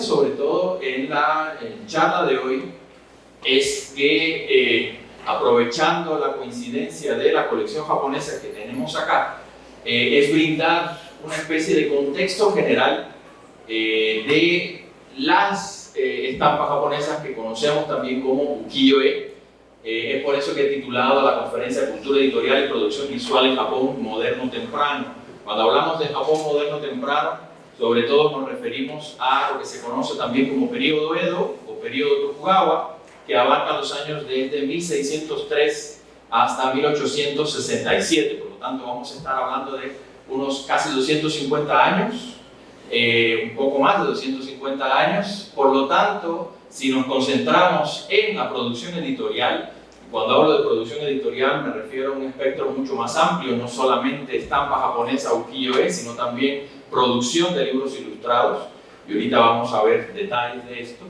Sobre todo en la charla de hoy es que, eh, aprovechando la coincidencia de la colección japonesa que tenemos acá, eh, es brindar una especie de contexto general eh, de las estampas japonesas que conocemos también como ukiyo-e. es por eso que he titulado la conferencia Cultura Editorial y Producción Visual en Japón Moderno Temprano. Cuando hablamos de Japón Moderno Temprano, sobre todo nos referimos a lo que se conoce también como periodo Edo o periodo Tokugawa, que abarca los años desde 1603 hasta 1867. Por lo tanto, vamos a estar hablando de unos casi 250 años, eh, un poco más de 250 años. Por lo tanto, si nos concentramos en la producción editorial, cuando hablo de producción editorial me refiero a un espectro mucho más amplio, no solamente estampa japonesa ukiyo-e, sino también producción de libros ilustrados, y ahorita vamos a ver detalles de esto.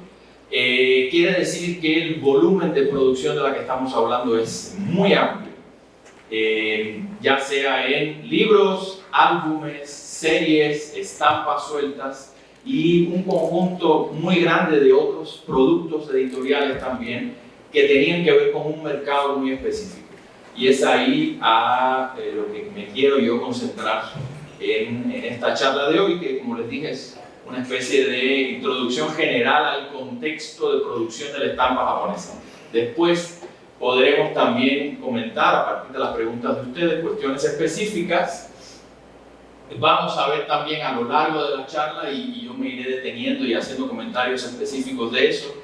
Eh, quiere decir que el volumen de producción de la que estamos hablando es muy amplio, eh, ya sea en libros, álbumes, series, estampas sueltas y un conjunto muy grande de otros productos editoriales también que tenían que ver con un mercado muy específico. Y es ahí a eh, lo que me quiero yo concentrar en, en, esta charla de hoy, que como les dije es una especie de introducción general al contexto de producción de la estampa japonesa. Después podremos también comentar, a partir de las preguntas de ustedes, cuestiones específicas. Vamos a ver también a lo largo de la charla, y, yo me iré deteniendo y haciendo comentarios específicos de eso,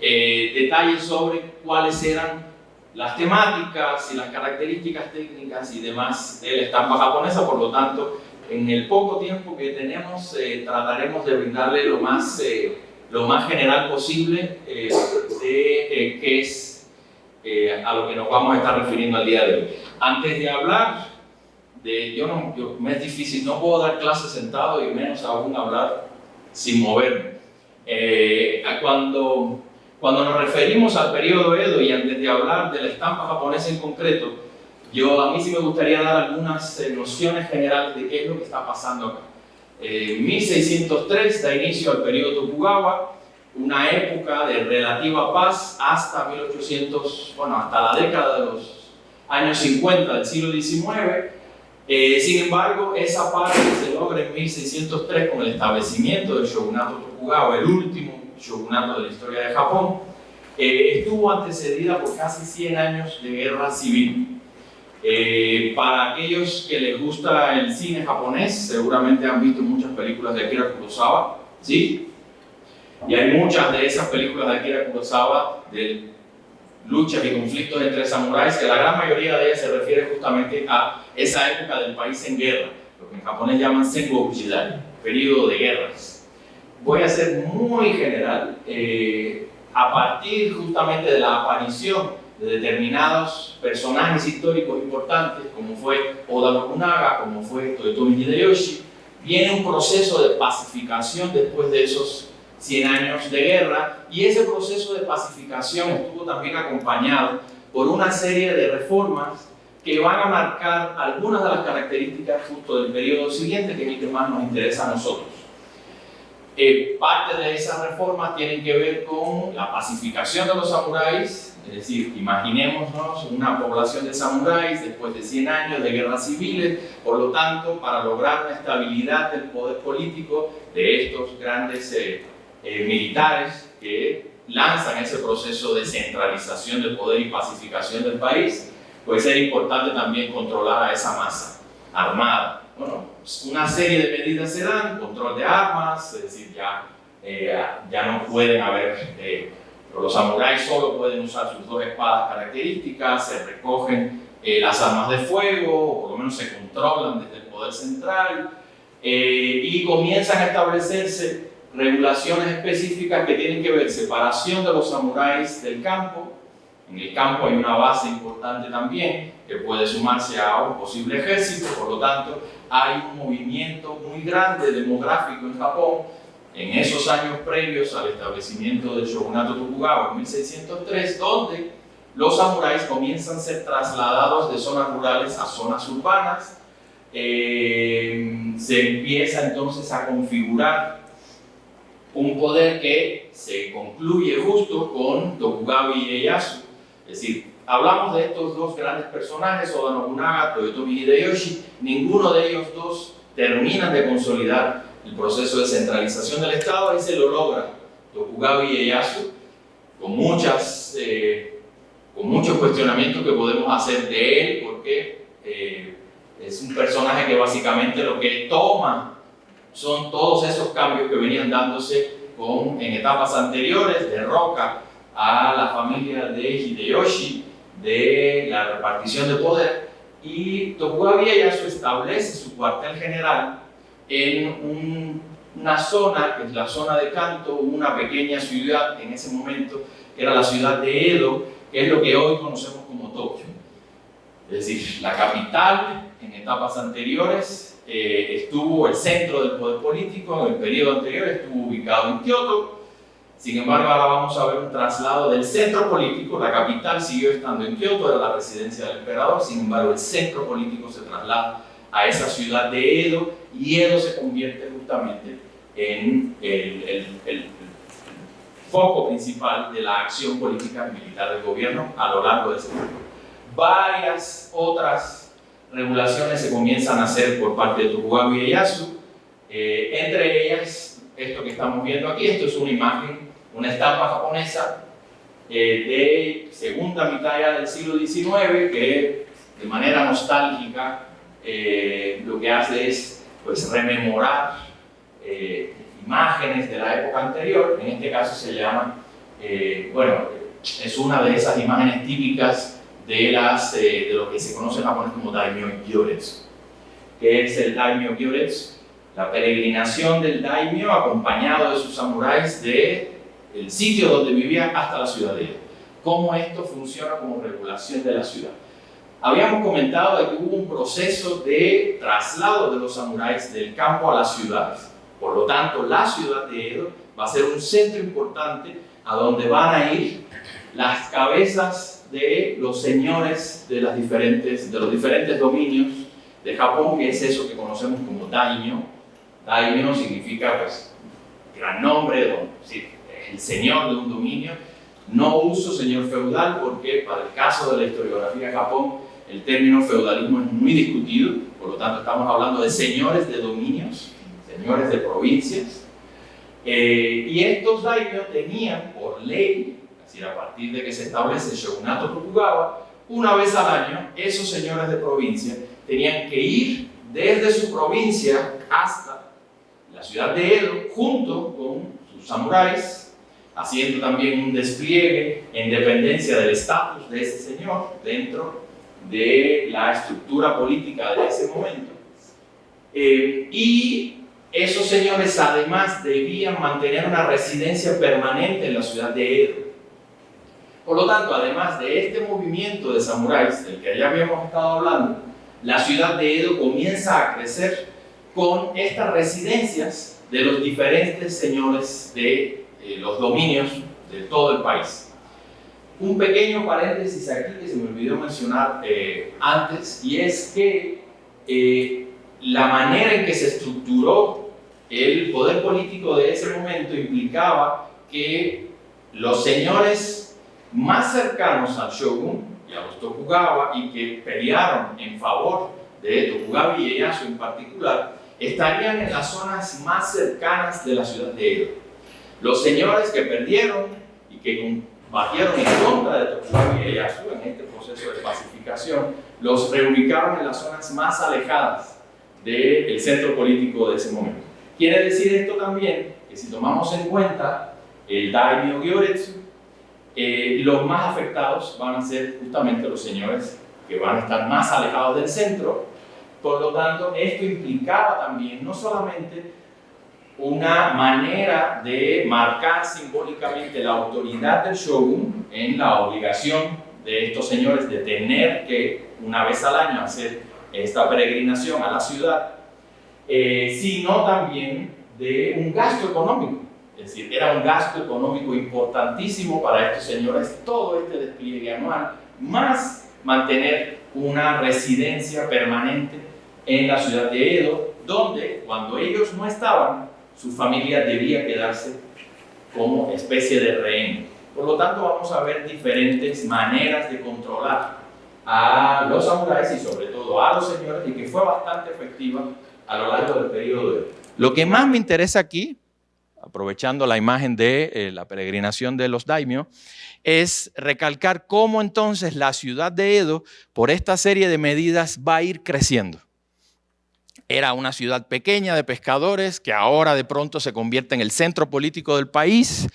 eh, detalles sobre cuáles eran las temáticas y las características técnicas y demás de la estampa japonesa, por lo tanto, en el poco tiempo que tenemos eh, trataremos de brindarle lo más, eh, lo más general posible eh, de qué es a lo que nos vamos a estar refiriendo al día de hoy. Antes de hablar, de, yo no, me es difícil, no puedo dar clases sentado y menos aún hablar sin moverme. cuando, cuando nos referimos al periodo Edo y antes de hablar de la estampa japonesa en concreto, yo, a mí sí me gustaría dar algunas eh, nociones generales de qué es lo que está pasando acá. Eh, 1603 da inicio al periodo Tokugawa, una época de relativa paz hasta 1800, bueno, hasta la década de los años 50 del siglo XIX. Eh, sin embargo, esa paz se logra en 1603 con el establecimiento del shogunato Tokugawa, el último shogunato de la historia de Japón. Eh, estuvo antecedida por casi 100 años de guerra civil eh, para aquellos que les gusta el cine japonés, seguramente han visto muchas películas de Akira Kurosawa, ¿sí? Y hay muchas de esas películas de Akira Kurosawa de luchas y conflictos entre samuráis, que la gran mayoría de ellas se refiere justamente a esa época del país en guerra, lo que en japonés llaman Sengoku Jidai, periodo de guerras. Voy a ser muy general, eh, a partir justamente de la aparición de determinados personajes históricos importantes, como fue Oda Nobunaga, como fue Toyotomi Hideyoshi, viene un proceso de pacificación después de esos 100 años de guerra, y ese proceso de pacificación estuvo también acompañado por una serie de reformas que van a marcar algunas de las características justo del periodo siguiente, que es el que más nos interesa a nosotros. Eh, parte de esas reformas tienen que ver con la pacificación de los samuráis, es decir, imaginémonos una población de samuráis después de 100 años de guerras civiles, por lo tanto, para lograr una estabilidad del poder político de estos grandes eh, eh, militares que lanzan ese proceso de centralización del poder y pacificación del país, puede ser importante también controlar a esa masa armada. Bueno, una serie de medidas se dan, control de armas, es decir, ya, eh, ya no pueden haber los samuráis solo pueden usar sus dos espadas características, se recogen eh, las armas de fuego, o por lo menos se controlan desde el poder central, eh, y comienzan a establecerse regulaciones específicas que tienen que ver separación de los samuráis del campo. En el campo hay una base importante también que puede sumarse a un posible ejército, por lo tanto hay un movimiento muy grande demográfico en Japón en esos años previos al establecimiento del shogunato Tokugawa en 1603, donde los samuráis comienzan a ser trasladados de zonas rurales a zonas urbanas. Eh, se empieza entonces a configurar un poder que se concluye justo con Tokugawa Ieyasu, es decir, hablamos de estos dos grandes personajes, Oda Nobunaga, Toyotomi Hideyoshi, ninguno de ellos dos termina de consolidar el proceso de centralización del Estado y se lo logra Tokugawa Ieyasu, con, muchas, eh, con muchos cuestionamientos que podemos hacer de él, porque eh, es un personaje que básicamente lo que toma son todos esos cambios que venían dándose con, en etapas anteriores, derroca a la familia de Hideyoshi, de la repartición de poder, y Tokugawa Ieyasu establece su cuartel general en una zona, que es la zona de Kanto, una pequeña ciudad en ese momento, que era la ciudad de Edo, que es lo que hoy conocemos como Tokio. Es decir, la capital en etapas anteriores eh, estuvo el centro del poder político, en el periodo anterior estuvo ubicado en Kioto, sin embargo, ahora vamos a ver un traslado del centro político, la capital siguió estando en Kioto, era la residencia del emperador, sin embargo, el centro político se traslada a esa ciudad de Edo y Edo se convierte justamente en el, foco principal de la acción política militar del gobierno a lo largo de ese tiempo. Varias otras regulaciones se comienzan a hacer por parte de Tokugawa Ieyasu, eh, entre ellas esto que estamos viendo aquí, esto es una imagen una estampa japonesa eh, de segunda mitad del siglo XIX que de manera nostálgica eh, lo que hace es pues, rememorar eh, imágenes de la época anterior, en este caso se llama, bueno, es una de esas imágenes típicas de, las, de lo que se conoce en japonés como Daimyo Gyoretsu. que es el Daimyo Gyoretsu? La peregrinación del Daimyo acompañado de sus samuráis de el sitio donde vivía hasta la ciudad de Cómo esto funciona como regulación de la ciudad. Habíamos comentado que hubo un proceso de traslado de los samuráis del campo a las ciudades. Por lo tanto, la ciudad de Edo va a ser un centro importante a donde van a ir las cabezas de los señores de, las diferentes, de los diferentes dominios de Japón, que es eso que conocemos como daimyo. Daimyo significa, pues, gran nombre, don, sí, el señor de un dominio. No uso señor feudal porque para el caso de la historiografía de Japón el término feudalismo es muy discutido, por lo tanto estamos hablando de señores de dominios, señores de provincias. Eh, y estos daimyo tenían por ley, es decir, a partir de que se establece el shogunato Tokugawa, una vez al año esos señores de provincia tenían que ir desde su provincia hasta la ciudad de Edo junto con sus samuráis haciendo también un despliegue en dependencia del estatus de ese señor dentro de la estructura política de ese momento. Eh, y esos señores además debían mantener una residencia permanente en la ciudad de Edo. Por lo tanto, además de este movimiento de samuráis del que ya habíamos estado hablando, la ciudad de Edo comienza a crecer con estas residencias de los diferentes señores de los dominios de todo el país. Un pequeño paréntesis aquí que se me olvidó mencionar eh, antes, y es que eh, la manera en que se estructuró el poder político de ese momento implicaba que los señores más cercanos al shogun y a los Tokugawa y que pelearon en favor de Tokugawa y Ieyasu en particular, estarían en las zonas más cercanas de la ciudad de Edo. Los señores que perdieron y que combatieron en contra de Tokugawa Ieyasu en este proceso de pacificación, los reubicaron en las zonas más alejadas del centro político de ese momento. Quiere decir esto también que si tomamos en cuenta el Daimyo Gyoretsu, eh, los más afectados van a ser justamente los señores que van a estar más alejados del centro. Por lo tanto, esto implicaba también no solamente una manera de marcar simbólicamente la autoridad del shogun en la obligación de estos señores de tener que una vez al año hacer esta peregrinación a la ciudad, eh, sino también de un gasto económico. Es decir, era un gasto económico importantísimo para estos señores todo este despliegue anual, más mantener una residencia permanente en la ciudad de Edo, donde cuando ellos no estaban, su familia debía quedarse como especie de rehén. Por lo tanto, vamos a ver diferentes maneras de controlar a los samuráis y sobre todo a los señores y que fue bastante efectiva a lo largo del periodo de... Lo que más me interesa aquí, aprovechando la imagen de eh, la peregrinación de los daimyo, es recalcar cómo entonces la ciudad de Edo, por esta serie de medidas, va a ir creciendo. Era una ciudad pequeña de pescadores que ahora de pronto se convierte en el centro político del país,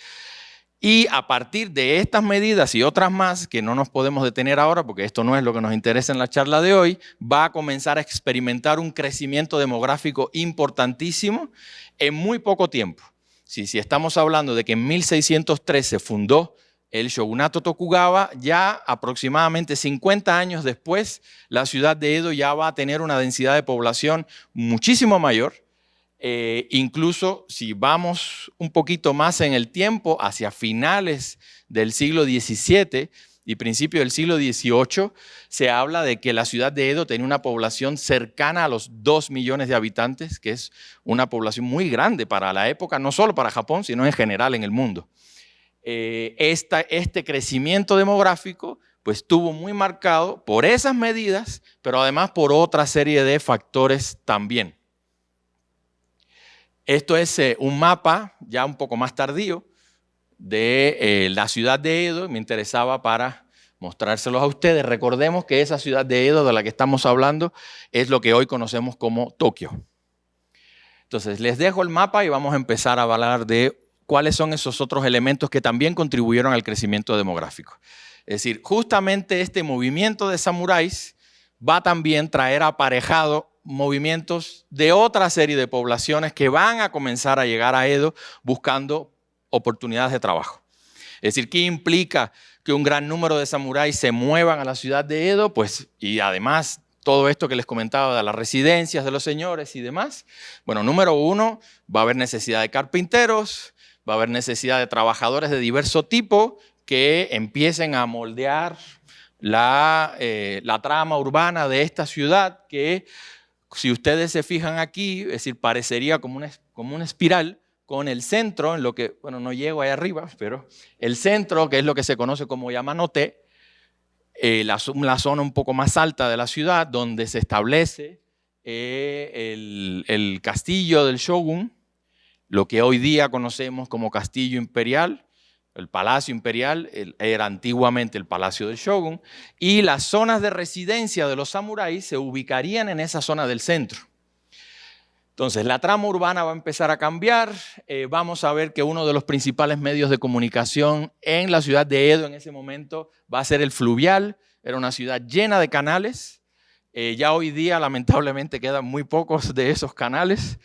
y a partir de estas medidas y otras más, que no nos podemos detener ahora porque esto no es lo que nos interesa en la charla de hoy, va a comenzar a experimentar un crecimiento demográfico importantísimo en muy poco tiempo. Si, si estamos hablando de que en 1603 se fundó el shogunato Tokugawa, ya aproximadamente 50 años después, la ciudad de Edo ya va a tener una densidad de población muchísimo mayor eh, incluso si vamos un poquito más en el tiempo, hacia finales del siglo XVII y principio del siglo XVIII, se habla de que la ciudad de Edo tenía una población cercana a los 2 millones de habitantes, que es una población muy grande para la época, no solo para Japón, sino en general en el mundo. Eh, este crecimiento demográfico pues estuvo muy marcado por esas medidas, pero además por otra serie de factores también. Esto es eh, un mapa ya un poco más tardío de eh, la ciudad de Edo. Me interesaba para mostrárselos a ustedes. Recordemos que esa ciudad de Edo de la que estamos hablando es lo que hoy conocemos como Tokio. Entonces, les dejo el mapa y vamos a empezar a hablar de cuáles son esos otros elementos que también contribuyeron al crecimiento demográfico. Es decir, justamente este movimiento de samuráis va también a traer aparejado movimientos de otra serie de poblaciones que van a comenzar a llegar a Edo buscando oportunidades de trabajo. Es decir, ¿qué implica que un gran número de samuráis se muevan a la ciudad de Edo? Pues, y además todo esto que les comentaba de las residencias de los señores y demás. Bueno, número uno, va a haber necesidad de carpinteros, va a haber necesidad de trabajadores de diverso tipo que empiecen a moldear la, eh, la trama urbana de esta ciudad que si ustedes se fijan aquí, es decir, parecería como una, como una espiral con el centro, en lo que, bueno, no llego ahí arriba, pero el centro, que es lo que se conoce como Yamanote, eh, la, zona un poco más alta de la ciudad, donde se establece eh, el, el castillo del shogun, lo que hoy día conocemos como castillo imperial, el Palacio Imperial era antiguamente el Palacio del Shogun y las zonas de residencia de los samuráis se ubicarían en esa zona del centro. Entonces, la trama urbana va a empezar a cambiar. Eh, vamos a ver que uno de los principales medios de comunicación en la ciudad de Edo en ese momento va a ser el fluvial. Era una ciudad llena de canales. Eh, ya hoy día, lamentablemente, quedan muy pocos de esos canales.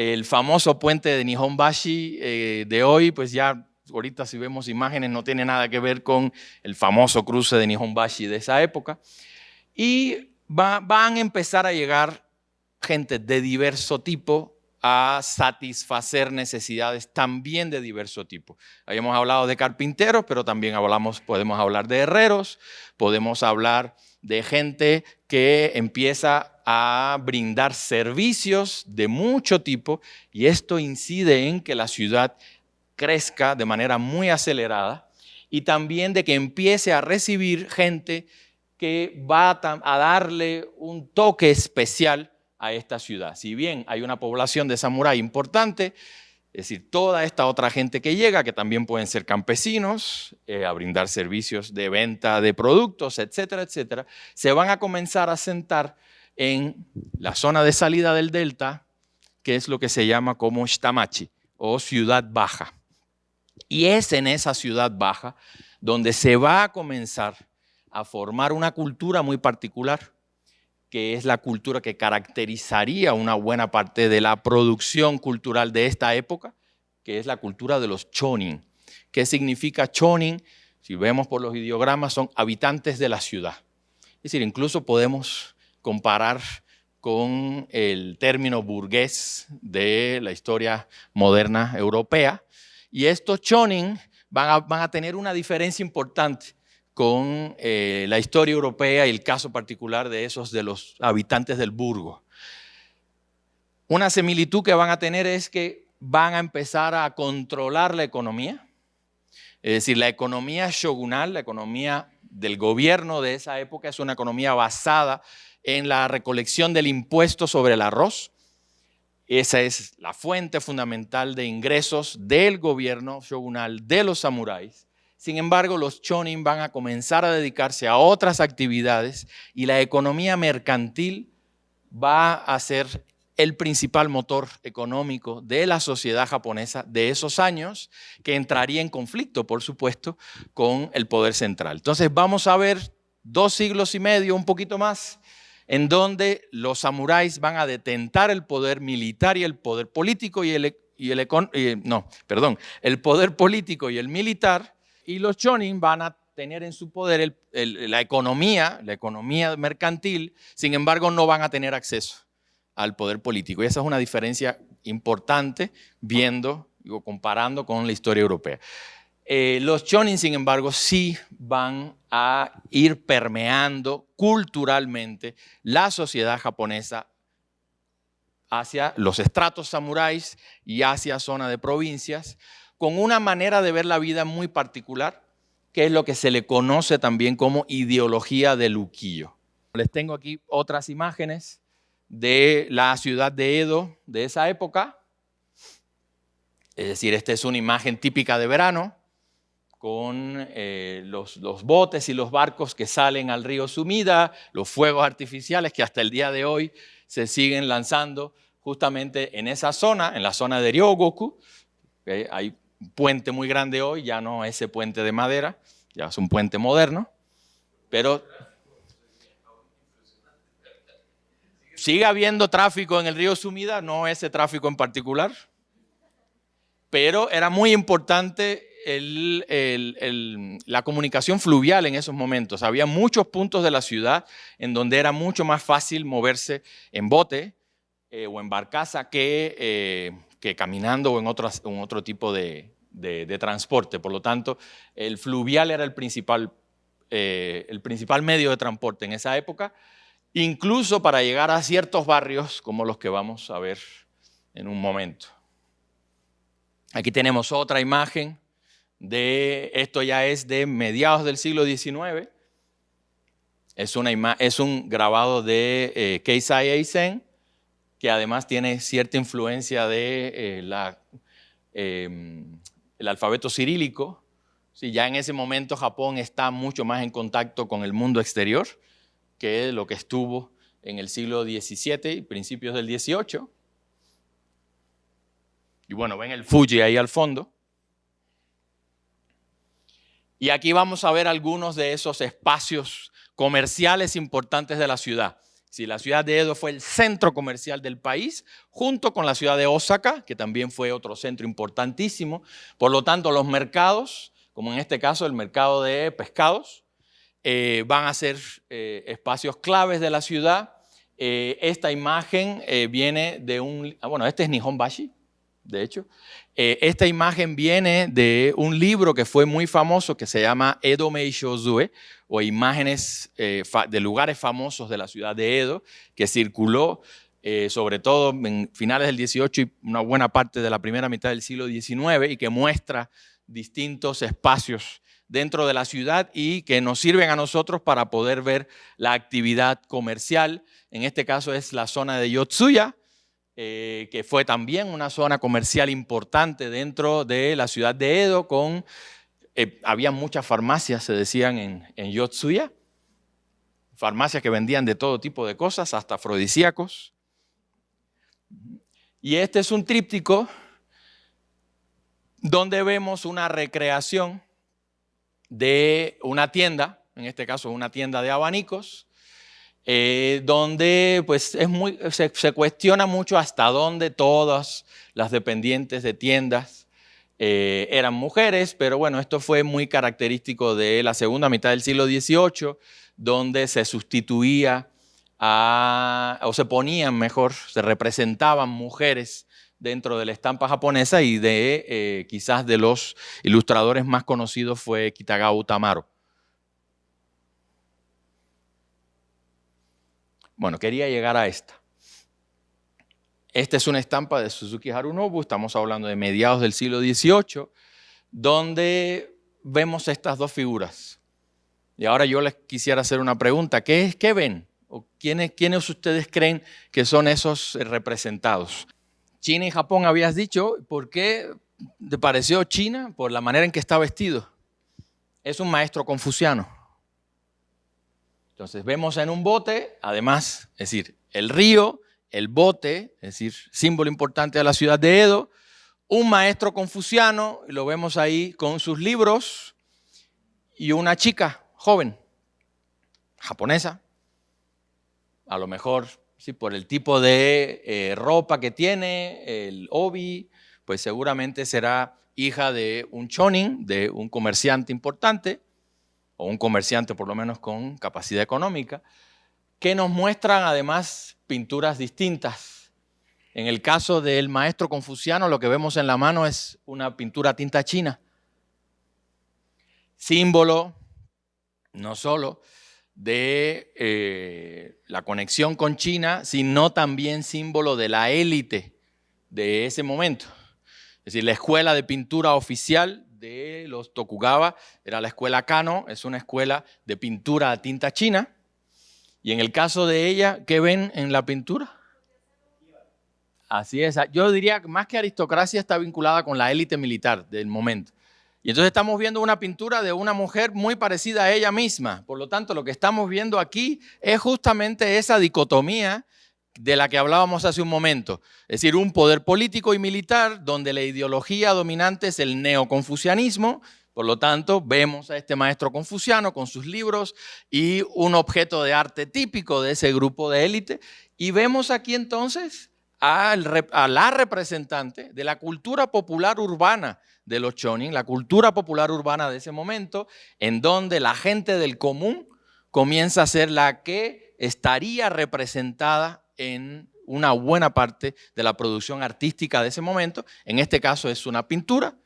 El famoso puente de Nihonbashi eh, de hoy, pues ya ahorita si vemos imágenes no tiene nada que ver con el famoso cruce de Nihonbashi de esa época. Y van a empezar a llegar gente de diverso tipo a satisfacer necesidades también de diverso tipo. Habíamos hablado de carpinteros, pero también hablamos, podemos hablar de herreros, podemos hablar de gente que empieza a brindar servicios de mucho tipo y esto incide en que la ciudad crezca de manera muy acelerada y también de que empiece a recibir gente que va a darle un toque especial a esta ciudad. Si bien hay una población de samurái importante, es decir, toda esta otra gente que llega, que también pueden ser campesinos, eh, a brindar servicios de venta de productos, etcétera, etcétera, se van a comenzar a sentar en la zona de salida del delta, que es lo que se llama como Shitamachi o ciudad baja. Y es en esa ciudad baja donde se va a comenzar a formar una cultura muy particular, que es la cultura que caracterizaría una buena parte de la producción cultural de esta época, que es la cultura de los chonin. ¿Qué significa chonin? Si vemos por los ideogramas, son habitantes de la ciudad. Es decir, incluso podemos comparar con el término burgués de la historia moderna europea, y estos chonin van a, tener una diferencia importante con eh, la historia europea y el caso particular de esos de los habitantes del burgo. Una similitud que van a tener es que van a empezar a controlar la economía. Es decir, la economía shogunal, la economía del gobierno de esa época, es una economía basada en la recolección del impuesto sobre el arroz. Esa es la fuente fundamental de ingresos del gobierno shogunal de los samuráis. Sin embargo, los chonin van a comenzar a dedicarse a otras actividades y la economía mercantil va a ser el principal motor económico de la sociedad japonesa de esos años, que entraría en conflicto, por supuesto, con el poder central. Entonces vamos a ver dos siglos y medio, un poquito más, en donde los samuráis van a detentar el poder militar y el poder político y el, y el no, perdón, el poder político y el militar, y los chonin van a tener en su poder la economía, la economía mercantil, sin embargo no van a tener acceso al poder político. Y esa es una diferencia importante viendo, digo, comparando con la historia europea. Eh, los chonin, sin embargo, sí van a ir permeando culturalmente la sociedad japonesa hacia los estratos samuráis y hacia zona de provincias, con una manera de ver la vida muy particular, que es lo que se le conoce también como ideología del ukiyo. Les tengo aquí otras imágenes de la ciudad de Edo de esa época. Es decir, esta es una imagen típica de verano con eh, los, los, botes y los barcos que salen al río Sumida, los fuegos artificiales que hasta el día de hoy se siguen lanzando justamente en esa zona, en la zona de Ryogoku. Hay un puente muy grande hoy, ya no ese puente de madera, ya es un puente moderno, pero Sigue habiendo tráfico en el río Sumida, no ese tráfico en particular, pero era muy importante la comunicación fluvial en esos momentos. Había muchos puntos de la ciudad en donde era mucho más fácil moverse en bote eh, o en barcaza que, eh, que caminando o en, en otro tipo de, transporte. Por lo tanto, el fluvial era el principal, eh, el principal medio de transporte en esa época incluso para llegar a ciertos barrios como los que vamos a ver en un momento. Aquí tenemos otra imagen de, esto ya es de mediados del siglo XIX, es, una es un grabado de eh, Keisai Eisen, que además tiene cierta influencia de eh, la, em, el alfabeto cirílico. Sí, ya en ese momento Japón está mucho más en contacto con el mundo exterior que lo que estuvo en el siglo XVII y principios del XVIII. Y bueno, ven el Fuji ahí al fondo. Y aquí vamos a ver algunos de esos espacios comerciales importantes de la ciudad. Si la ciudad de Edo fue el centro comercial del país, junto con la ciudad de Osaka, que también fue otro centro importantísimo. Por lo tanto, los mercados, como en este caso el mercado de pescados, eh, van a ser eh, espacios claves de la ciudad. Eh, esta imagen viene de un, ah, bueno, este es Nihonbashi, de hecho. esta imagen viene de un libro que fue muy famoso que se llama Edo Mei Shozue, o imágenes de lugares famosos de la ciudad de Edo, que circuló sobre todo en finales del 18 y una buena parte de la primera mitad del siglo XIX y que muestra distintos espacios dentro de la ciudad y que nos sirven a nosotros para poder ver la actividad comercial. En este caso es la zona de Yotsuya, eh, que fue también una zona comercial importante dentro de la ciudad de Edo, con, eh, había muchas farmacias, se decían, en, en Yotsuya, farmacias que vendían de todo tipo de cosas, hasta afrodisíacos. Y este es un tríptico donde vemos una recreación de una tienda, en este caso una tienda de abanicos, eh, donde pues es muy, se, cuestiona mucho hasta dónde todas las dependientes de tiendas eh, eran mujeres, pero bueno, esto fue muy característico de la segunda mitad del siglo XVIII, donde se sustituía a, o se ponían mejor, se representaban mujeres dentro de la estampa japonesa y de eh, quizás de los ilustradores más conocidos fue Kitagawa Tamaro. Bueno, quería llegar a esta. Esta es una estampa de Suzuki Harunobu, estamos hablando de mediados del siglo XVIII, donde vemos estas dos figuras. Y ahora yo les quisiera hacer una pregunta. ¿Qué, es, qué ven? ¿O quiénes, ¿Quiénes ustedes creen que son esos representados? China y Japón habías dicho, ¿por qué te pareció China? Por la manera en que está vestido. Es un maestro confuciano. Entonces vemos en un bote, además, es decir, el río, el bote, es decir, símbolo importante de la ciudad de Edo, un maestro confuciano, y lo vemos ahí con sus libros, y una chica joven, japonesa, a lo mejor sí, por el tipo de eh, ropa que tiene, el obi, pues seguramente será hija de un chonin, de un comerciante importante, o un comerciante por lo menos con capacidad económica, que nos muestran además pinturas distintas. En el caso del maestro confuciano, lo que vemos en la mano es una pintura tinta china, símbolo no solo de eh, la conexión con China, sino también símbolo de la élite de ese momento. Es decir, la escuela de pintura oficial de los Tokugawa era la escuela Kano, es una escuela de pintura a tinta china. Y en el caso de ella, ¿qué ven en la pintura? Así es. Yo diría que más que aristocracia está vinculada con la élite militar del momento. Y entonces estamos viendo una pintura de una mujer muy parecida a ella misma. Por lo tanto, lo que estamos viendo aquí es justamente esa dicotomía de la que hablábamos hace un momento. Es decir, un poder político y militar donde la ideología dominante es el neoconfucianismo. Por lo tanto, vemos a este maestro confuciano con sus libros y un objeto de arte típico de ese grupo de élite. Y vemos aquí entonces a la representante de la cultura popular urbana de los chonin, la cultura popular urbana de ese momento, en donde la gente del común comienza a ser la que estaría representada en una buena parte de la producción artística de ese momento. En este caso es una pintura,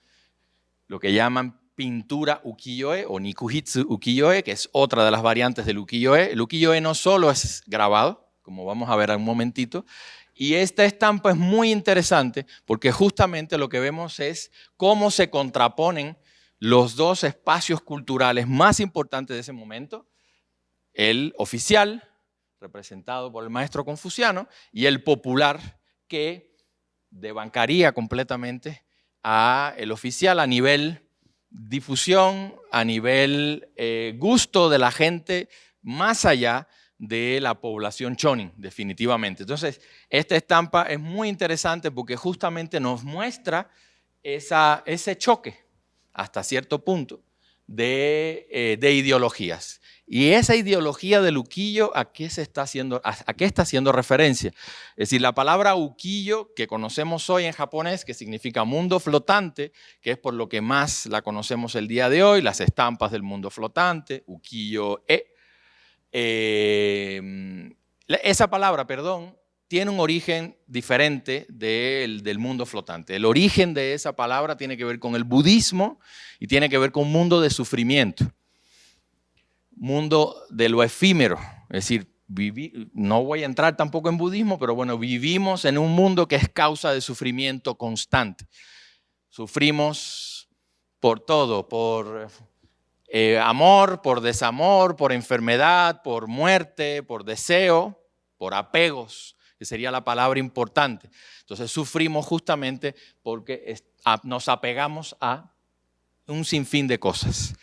lo que llaman pintura ukiyo-e o nikuhitsu ukiyo-e, que es otra de las variantes del ukiyo-e. El ukiyo-e no solo es grabado, como vamos a ver en un momentito, y esta estampa es muy interesante porque justamente lo que vemos es cómo se contraponen los dos espacios culturales más importantes de ese momento, el oficial, representado por el maestro confuciano, y el popular, que debancaría completamente a el oficial a nivel difusión, a nivel eh, gusto de la gente, más allá de la población chonin, definitivamente. Entonces, esta estampa es muy interesante porque justamente nos muestra esa, ese choque, hasta cierto punto, de, eh, de ideologías. Y esa ideología del uquillo, ¿a qué, se está haciendo, a, qué está haciendo referencia? Es decir, la palabra uquillo que conocemos hoy en japonés, que significa mundo flotante, que es por lo que más la conocemos el día de hoy, las estampas del mundo flotante, ukiyo-e. Eh, esa palabra, perdón, tiene un origen diferente del, mundo flotante. El origen de esa palabra tiene que ver con el budismo y tiene que ver con un mundo de sufrimiento mundo de lo efímero. Es decir, no voy a entrar tampoco en budismo, pero bueno, vivimos en un mundo que es causa de sufrimiento constante. Sufrimos por todo, por eh, amor, por desamor, por enfermedad, por muerte, por deseo, por apegos, que sería la palabra importante. Entonces sufrimos justamente porque nos apegamos a un sinfín de cosas.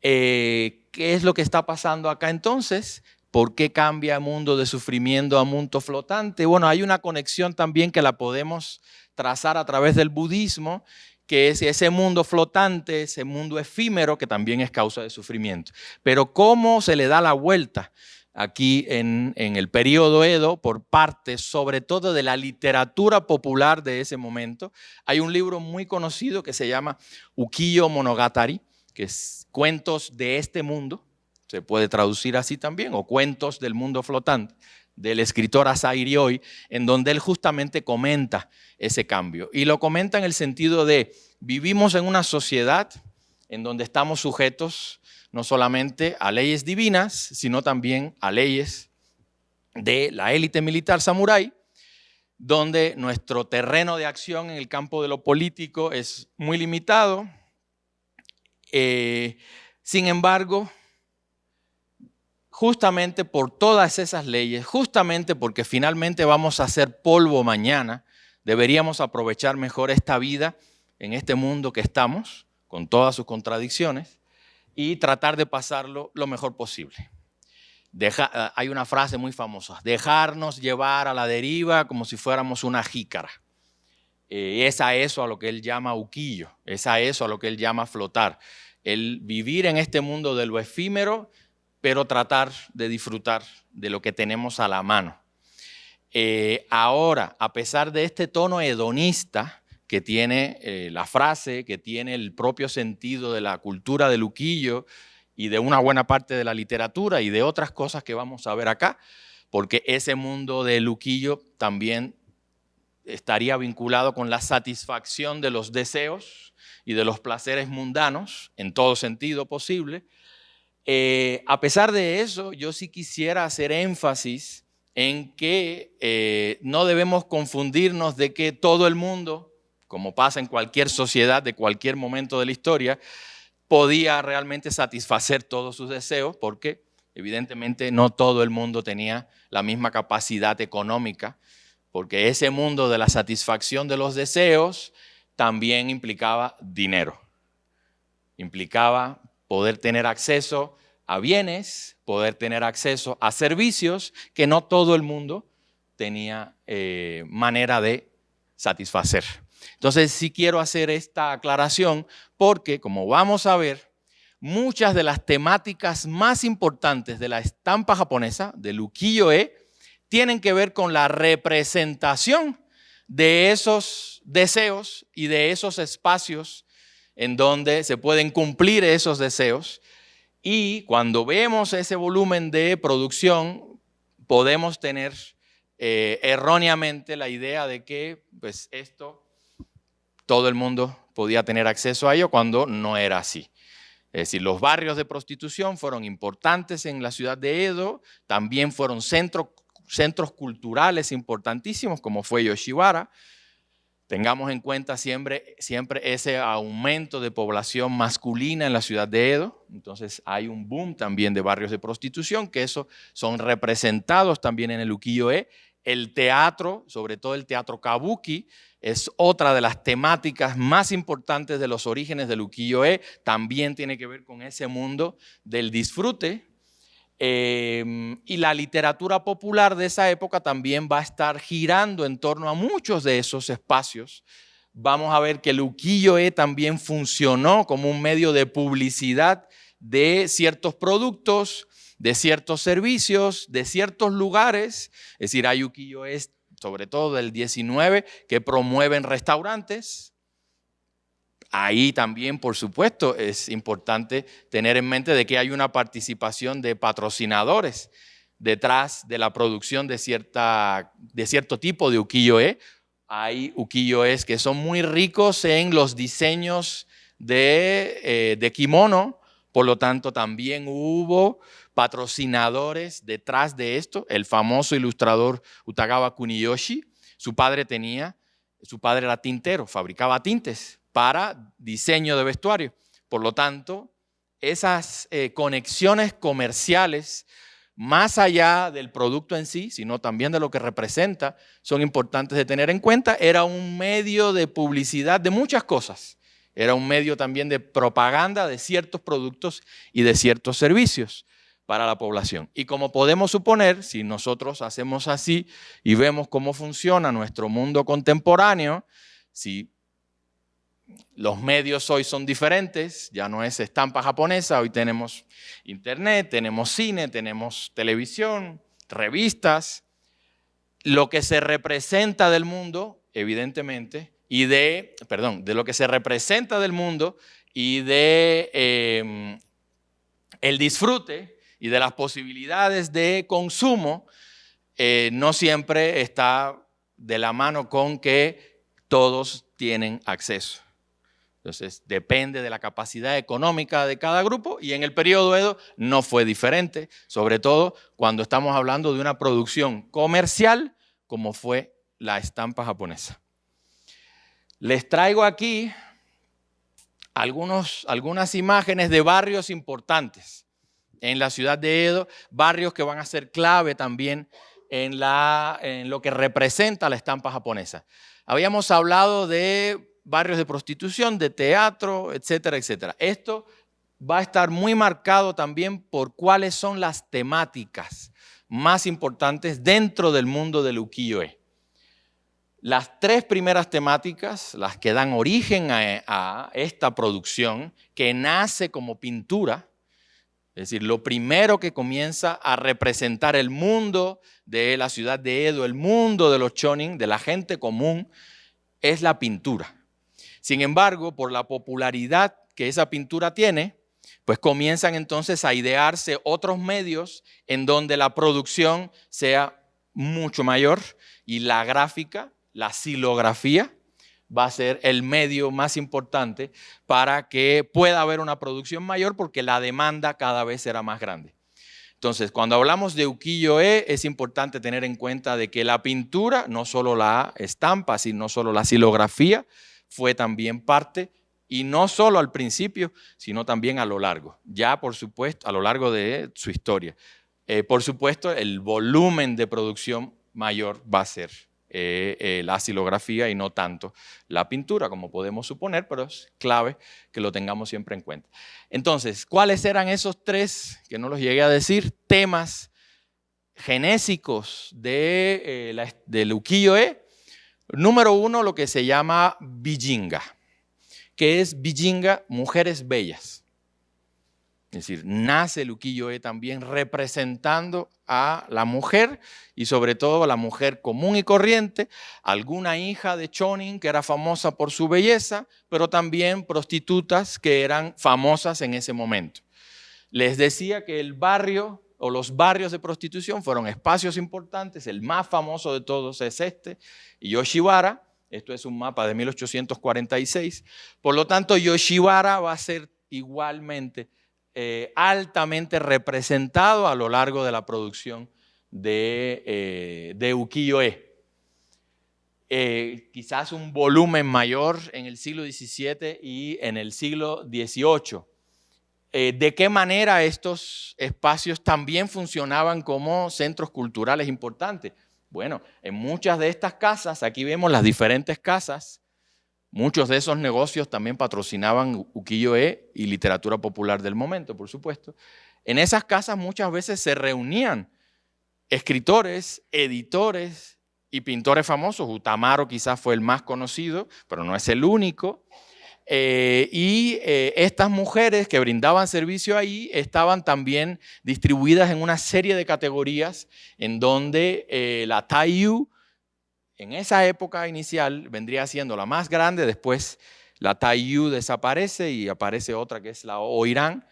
Eh, ¿Qué es lo que está pasando acá entonces? ¿Por qué cambia mundo de sufrimiento a mundo flotante? Bueno, hay una conexión también que la podemos trazar a través del budismo, que es ese mundo flotante, ese mundo efímero que también es causa de sufrimiento. Pero ¿cómo se le da la vuelta? Aquí en, el periodo Edo por parte sobre todo de la literatura popular de ese momento. Hay un libro muy conocido que se llama Ukiyo Monogatari, que es cuentos de este mundo, se puede traducir así también, o cuentos del mundo flotante, del escritor Asairi Hoy, en donde él justamente comenta ese cambio. Y lo comenta en el sentido de, vivimos en una sociedad en donde estamos sujetos no solamente a leyes divinas, sino también a leyes de la élite militar samurái, donde nuestro terreno de acción en el campo de lo político es muy limitado. Eh, sin embargo, justamente por todas esas leyes, justamente porque finalmente vamos a hacer polvo mañana, deberíamos aprovechar mejor esta vida en este mundo que estamos, con todas sus contradicciones, y tratar de pasarlo lo mejor posible. Deja, hay una frase muy famosa, dejarnos llevar a la deriva como si fuéramos una jícara. Eh, es a eso a lo que él llama uquillo, es a eso a lo que él llama flotar. El vivir en este mundo de lo efímero, pero tratar de disfrutar de lo que tenemos a la mano. Eh, ahora, a pesar de este tono hedonista que tiene eh, la frase, que tiene el propio sentido de la cultura de Luquillo, y de una buena parte de la literatura y de otras cosas que vamos a ver acá, porque ese mundo de Luquillo también estaría vinculado con la satisfacción de los deseos y de los placeres mundanos, en todo sentido posible. Eh, a pesar de eso, yo sí quisiera hacer énfasis en que eh, no debemos confundirnos de que todo el mundo, como pasa en cualquier sociedad de cualquier momento de la historia, podía realmente satisfacer todos sus deseos porque evidentemente no todo el mundo tenía la misma capacidad económica, porque ese mundo de la satisfacción de los deseos también implicaba dinero, implicaba poder tener acceso a bienes, poder tener acceso a servicios que no todo el mundo tenía eh, manera de satisfacer. Entonces sí quiero hacer esta aclaración porque, como vamos a ver, muchas de las temáticas más importantes de la estampa japonesa, de ukiyo-e, tienen que ver con la representación de esos deseos y de esos espacios en donde se pueden cumplir esos deseos. Y cuando vemos ese volumen de producción, podemos tener eh, erróneamente la idea de que pues, esto todo el mundo podía tener acceso a ello cuando no era así. Es decir, los barrios de prostitución fueron importantes en la ciudad de Edo, también fueron centros culturales importantísimos como fue Yoshiwara. Tengamos en cuenta siempre, siempre ese aumento de población masculina en la ciudad de Edo. Entonces hay un boom también de barrios de prostitución, que eso son representados también en el ukiyo-e. El teatro, sobre todo el teatro kabuki, es otra de las temáticas más importantes de los orígenes del ukiyo-e. También tiene que ver con ese mundo del disfrute. Em, y la literatura popular de esa época también va a estar girando en torno a muchos de esos espacios. Vamos a ver que el ukiyo-e también funcionó como un medio de publicidad de ciertos productos, de ciertos servicios, de ciertos lugares. Es decir, hay ukiyo-e sobre todo del 19, que promueven restaurantes. Ahí también, por supuesto, es importante tener en mente de que hay una participación de patrocinadores detrás de la producción de, cierta, de cierto tipo de ukiyo-e. Hay ukiyo-es que son muy ricos en los diseños de, eh, de kimono, por lo tanto también hubo patrocinadores detrás de esto, el famoso ilustrador Utagawa Kuniyoshi, su padre tenía, su padre era tintero, fabricaba tintes para diseño de vestuario. Por lo tanto, esas eh, conexiones comerciales, más allá del producto en sí, sino también de lo que representa, son importantes de tener en cuenta. Era un medio de publicidad de muchas cosas. Era un medio también de propaganda de ciertos productos y de ciertos servicios para la población. Y como podemos suponer, si nosotros hacemos así y vemos cómo funciona nuestro mundo contemporáneo, si los medios hoy son diferentes, ya no es estampa japonesa, hoy tenemos internet, tenemos cine, tenemos televisión, revistas, lo que se representa del mundo, evidentemente, y de, perdón, de lo que se representa del mundo y de em, el disfrute, y de las posibilidades de consumo, eh, no siempre está de la mano con que todos tienen acceso. Entonces, depende de la capacidad económica de cada grupo y en el periodo Edo no fue diferente, sobre todo cuando estamos hablando de una producción comercial como fue la estampa japonesa. Les traigo aquí algunos, algunas imágenes de barrios importantes en la ciudad de Edo, barrios que van a ser clave también en, lo que representa la estampa japonesa. Habíamos hablado de barrios de prostitución, de teatro, etcétera, etcétera. Esto va a estar muy marcado también por cuáles son las temáticas más importantes dentro del mundo del ukiyo-e. Las tres primeras temáticas, las que dan origen a, esta producción, que nace como pintura, es decir, lo primero que comienza a representar el mundo de la ciudad de Edo, el mundo de los chonin, de la gente común, es la pintura. Sin embargo, por la popularidad que esa pintura tiene, pues comienzan entonces a idearse otros medios en donde la producción sea mucho mayor y la gráfica, la silografía, va a ser el medio más importante para que pueda haber una producción mayor porque la demanda cada vez será más grande. Entonces, cuando hablamos de ukiyo-e, es importante tener en cuenta de que la pintura, no solo la estampa, sino solo la silografía, fue también parte, y no solo al principio, sino también a lo largo, ya por supuesto, a lo largo de su historia. Eh, por supuesto, el volumen de producción mayor va a ser eh, eh, la silografía y no tanto la pintura, como podemos suponer, pero es clave que lo tengamos siempre en cuenta. Entonces, ¿cuáles eran esos tres, que no los llegué a decir, temas genésicos de, eh, la, del ukiyo-e? Número uno, lo que se llama bijinga, que es bijinga, mujeres bellas. Es decir, nace el ukiyo-e también representando a la mujer y sobre todo a la mujer común y corriente, alguna hija de Chonin que era famosa por su belleza, pero también prostitutas que eran famosas en ese momento. Les decía que el barrio o los barrios de prostitución fueron espacios importantes, el más famoso de todos es este, Yoshiwara, esto es un mapa de 1846, por lo tanto Yoshiwara va a ser igualmente eh, altamente representado a lo largo de la producción de, eh, ukiyo-e. Eh, quizás un volumen mayor en el siglo XVII y en el siglo XVIII. ¿De qué manera estos espacios también funcionaban como centros culturales importantes? Bueno, en muchas de estas casas, aquí vemos las diferentes casas, Muchos de esos negocios también patrocinaban ukiyo-e y literatura popular del momento, por supuesto. En esas casas muchas veces se reunían escritores, editores y pintores famosos. Utamaro quizás fue el más conocido, pero no es el único. Eh, y eh, estas mujeres que brindaban servicio ahí estaban también distribuidas en una serie de categorías en donde eh, la Taiyu en esa época inicial vendría siendo la más grande, después la Taiyu desaparece y aparece otra que es la Oirán.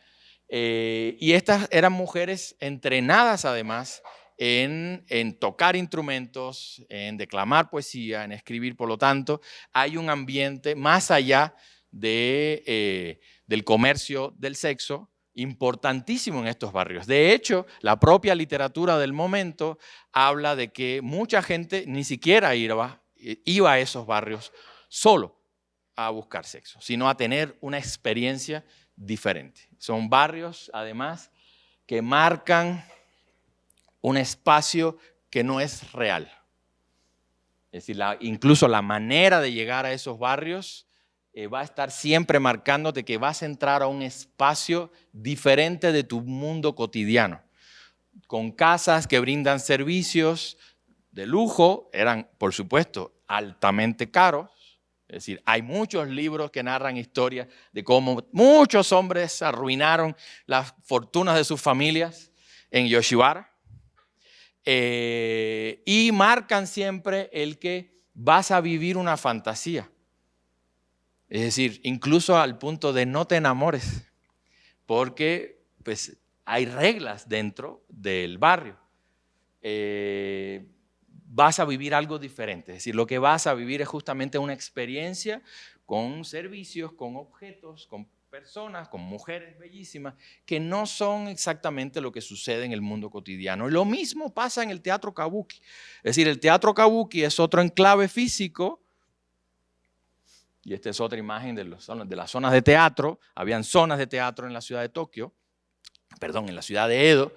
Eh, y estas eran mujeres entrenadas además en, tocar instrumentos, en declamar poesía, en escribir. Por lo tanto, hay un ambiente más allá eh, del comercio del sexo importantísimo en estos barrios. De hecho, la propia literatura del momento habla de que mucha gente ni siquiera iba, iba a esos barrios solo a buscar sexo, sino a tener una experiencia diferente. Son barrios, además, que marcan un espacio que no es real. Es decir, incluso la manera de llegar a esos barrios eh, va a estar siempre marcándote que vas a entrar a un espacio diferente de tu mundo cotidiano, con casas que brindan servicios de lujo, eran por supuesto altamente caros, es decir, hay muchos libros que narran historias de cómo muchos hombres arruinaron las fortunas de sus familias en Yoshiwara. Eh, y marcan siempre el que vas a vivir una fantasía. Es decir, incluso al punto de no te enamores, porque pues hay reglas dentro del barrio. Eh, vas a vivir algo diferente, es decir, lo que vas a vivir es justamente una experiencia con servicios, con objetos, con personas, con mujeres bellísimas, que no son exactamente lo que sucede en el mundo cotidiano. Lo mismo pasa en el teatro kabuki. Es decir, el teatro kabuki es otro enclave físico, y esta es otra imagen de, las zonas de teatro. Habían zonas de teatro en la ciudad de Tokio, perdón, en la ciudad de Edo.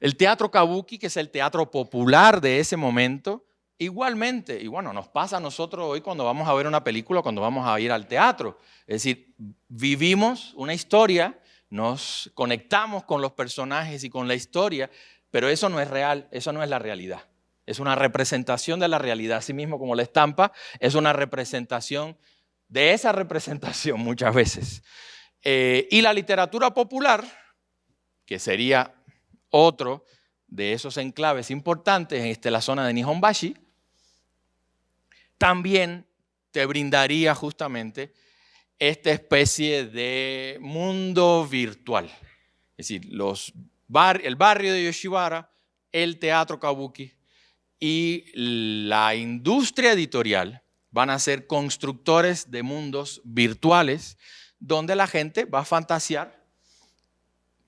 El teatro kabuki, que es el teatro popular de ese momento, Igualmente, y bueno, nos pasa a nosotros hoy cuando vamos a ver una película, cuando vamos a ir al teatro. Es decir, vivimos una historia, nos conectamos con los personajes y con la historia, pero eso no es real, eso no es la realidad. Es una representación de la realidad, así mismo como la estampa, es una representación de esa representación muchas veces. Eh, y la literatura popular, que sería otro de esos enclaves importantes en este, la zona de Nihonbashi, también te brindaría justamente esta especie de mundo virtual. Es decir, los el barrio de Yoshibara, el teatro kabuki y la industria editorial van a ser constructores de mundos virtuales donde la gente va a fantasear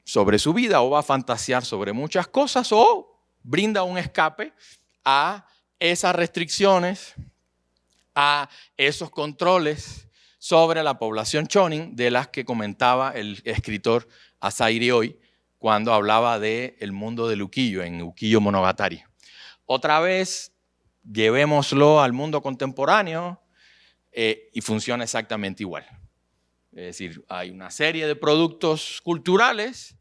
sobre su vida o va a fantasear sobre muchas cosas o brinda un escape a esas restricciones a esos controles sobre la población chonin de las que comentaba el escritor Asairi hoy cuando hablaba del el mundo del ukiyo en Ukiyo Monogatari. Otra vez, llevémoslo al mundo contemporáneo eh, y funciona exactamente igual. Es decir, hay una serie de productos culturales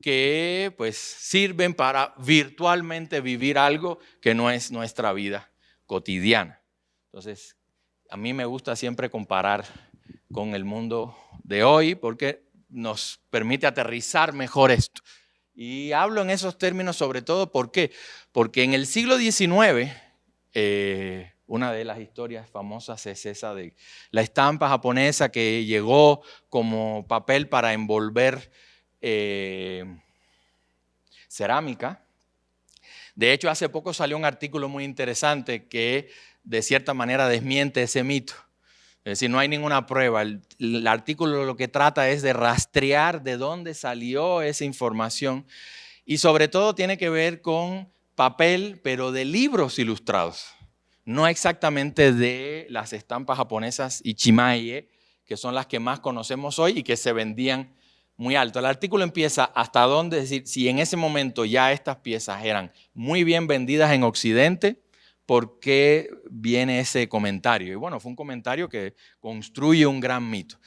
que pues sirven para virtualmente vivir algo que no es nuestra vida cotidiana. Entonces, a mí me gusta siempre comparar con el mundo de hoy porque nos permite aterrizar mejor esto. Y hablo en esos términos sobre todo ¿por qué? porque en el siglo XIX, eh, una de las historias famosas es esa de la estampa japonesa que llegó como papel para envolver eh, cerámica. De hecho, hace poco salió un artículo muy interesante que de cierta manera desmiente ese mito. Es decir, no hay ninguna prueba. El, artículo lo que trata es de rastrear de dónde salió esa información y sobre todo tiene que ver con papel, pero de libros ilustrados. No exactamente de las estampas japonesas Ichimaie, que son las que más conocemos hoy y que se vendían muy alto. El artículo empieza hasta dónde, es decir, si en ese momento ya estas piezas eran muy bien vendidas en Occidente, por qué viene ese comentario. Y bueno, fue un comentario que construye un gran mito.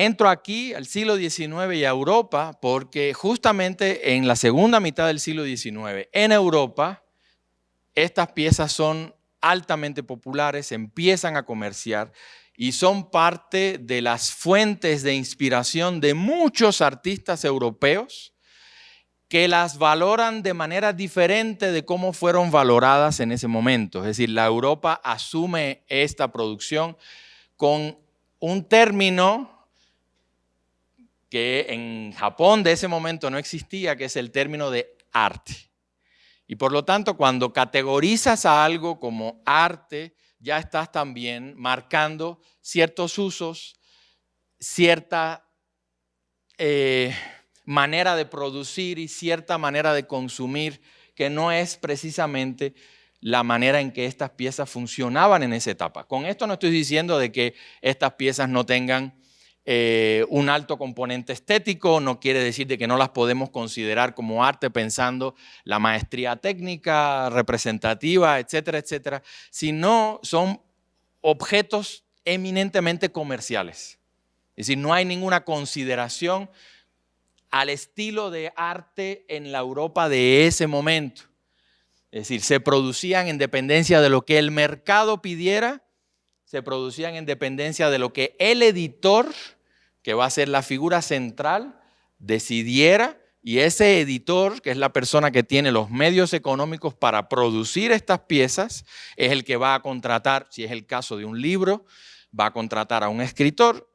Entro aquí al siglo XIX y a Europa porque justamente en la segunda mitad del siglo XIX en Europa estas piezas son altamente populares, empiezan a comerciar y son parte de las fuentes de inspiración de muchos artistas europeos que las valoran de manera diferente de cómo fueron valoradas en ese momento. Es decir, la Europa asume esta producción con un término que en Japón de ese momento no existía, que es el término de arte. Y por lo tanto, cuando categorizas a algo como arte, ya estás también marcando ciertos usos, cierta... Eh, manera de producir y cierta manera de consumir que no es precisamente la manera en que estas piezas funcionaban en esa etapa. Con esto no estoy diciendo de que estas piezas no tengan eh, un alto componente estético, no quiere decir de que no las podemos considerar como arte pensando la maestría técnica, representativa, etcétera, etcétera, sino son objetos eminentemente comerciales. Es decir, no hay ninguna consideración al estilo de arte en la Europa de ese momento. Es decir, se producían en dependencia de lo que el mercado pidiera, se producían en dependencia de lo que el editor, que va a ser la figura central, decidiera y ese editor, que es la persona que tiene los medios económicos para producir estas piezas, es el que va a contratar, si es el caso de un libro, va a contratar a un escritor,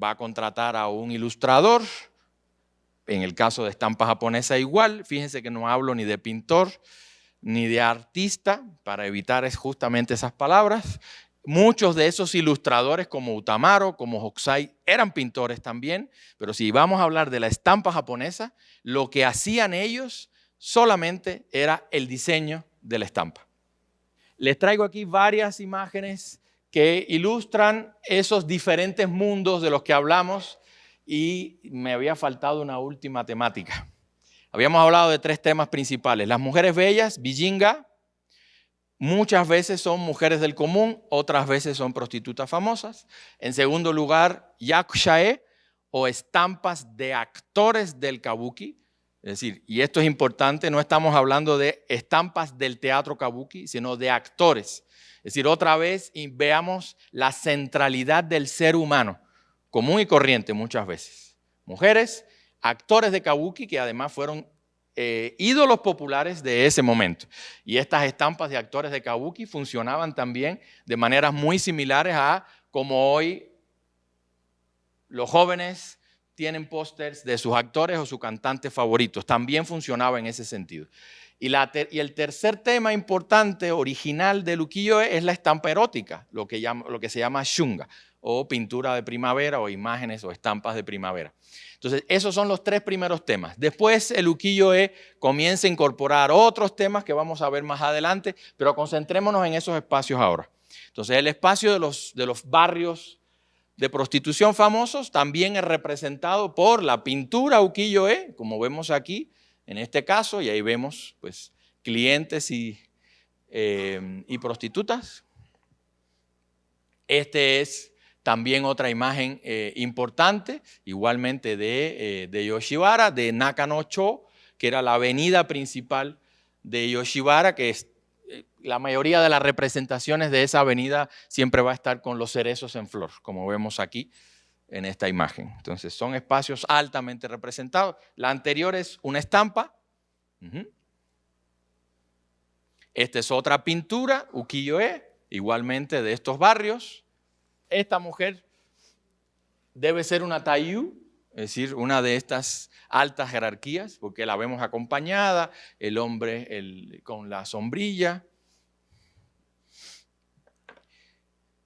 va a contratar a un ilustrador, en el caso de estampa japonesa igual, fíjense que no hablo ni de pintor ni de artista, para evitar justamente esas palabras. Muchos de esos ilustradores como Utamaro, como Hokusai, eran pintores también, pero si vamos a hablar de la estampa japonesa, lo que hacían ellos solamente era el diseño de la estampa. Les traigo aquí varias imágenes que ilustran esos diferentes mundos de los que hablamos y me había faltado una última temática. Habíamos hablado de tres temas principales. Las mujeres bellas, Bijinga, muchas veces son mujeres del común, otras veces son prostitutas famosas. En segundo lugar, Yakushae o estampas de actores del kabuki. Es decir, y esto es importante, no estamos hablando de estampas del teatro kabuki, sino de actores. Es decir, otra vez veamos la centralidad del ser humano, común y corriente muchas veces. Mujeres, actores de kabuki que además fueron eh, ídolos populares de ese momento. Y estas estampas de actores de kabuki funcionaban también de maneras muy similares a como hoy los jóvenes tienen pósters de sus actores o sus cantantes favoritos. También funcionaba en ese sentido. Y, el tercer tema importante, original de ukiyo-e es la estampa erótica, lo que, lo que se llama shunga, o pintura de primavera, o imágenes o estampas de primavera. Entonces, esos son los tres primeros temas. Después, el ukiyo-e comienza a incorporar otros temas que vamos a ver más adelante, pero concentrémonos en esos espacios ahora. Entonces, el espacio de los, de los barrios de prostitución famosos también es representado por la pintura ukiyo-e, como vemos aquí, en este caso, y ahí vemos pues, clientes y, eh, y prostitutas. Este es también otra imagen eh, importante, igualmente de, eh, de Yoshibara, de Nakanocho, que era la avenida principal de Yoshibara, que es, la mayoría de las representaciones de esa avenida siempre va a estar con los cerezos en flor, como vemos aquí en esta imagen. Entonces son espacios altamente representados. La anterior es una estampa. Esta es otra pintura, ukiyo-e, igualmente de estos barrios. Esta mujer debe ser una taiyu, es decir, una de estas altas jerarquías, porque la vemos acompañada, el hombre con la sombrilla.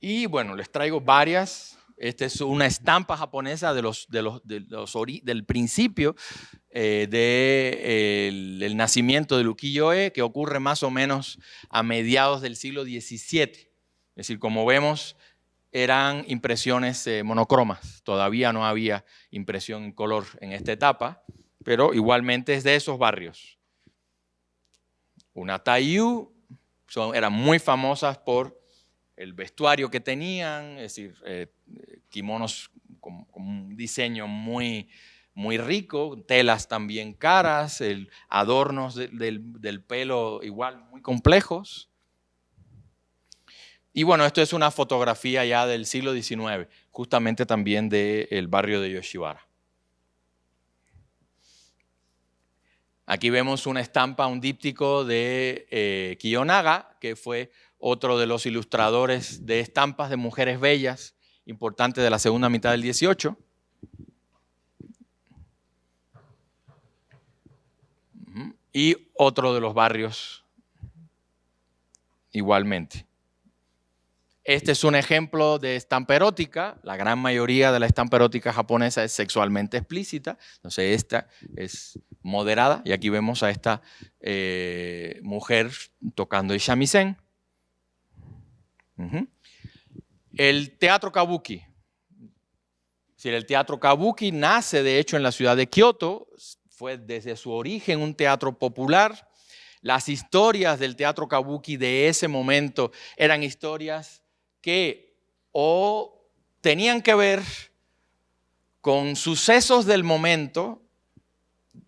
Y bueno, les traigo varias esta es una estampa japonesa de de del principio eh, del nacimiento del ukiyo-e, que ocurre más o menos a mediados del siglo XVII. Es decir, como vemos, eran impresiones eh, monocromas. Todavía no había impresión en color en esta etapa, pero igualmente es de esos barrios. Una Taiyu son, eran muy famosas por el vestuario que tenían, es decir, eh, kimonos con, un diseño muy, muy rico, telas también caras, adornos del, pelo igual muy complejos. Y bueno, esto es una fotografía ya del siglo XIX, justamente también del barrio de Yoshibara. Aquí vemos una estampa, un díptico de eh, Kiyonaga, que fue otro de los ilustradores de estampas de mujeres bellas importantes de la segunda mitad del 18. Y otro de los barrios igualmente. Este es un ejemplo de estampa erótica. La gran mayoría de la estampa erótica japonesa es sexualmente explícita. Entonces esta es moderada. Y aquí vemos a esta eh, mujer tocando el shamisen. El teatro kabuki. El teatro kabuki nace de hecho en la ciudad de Kioto, fue desde su origen un teatro popular. Las historias del teatro kabuki de ese momento eran historias que o tenían que ver con sucesos del momento,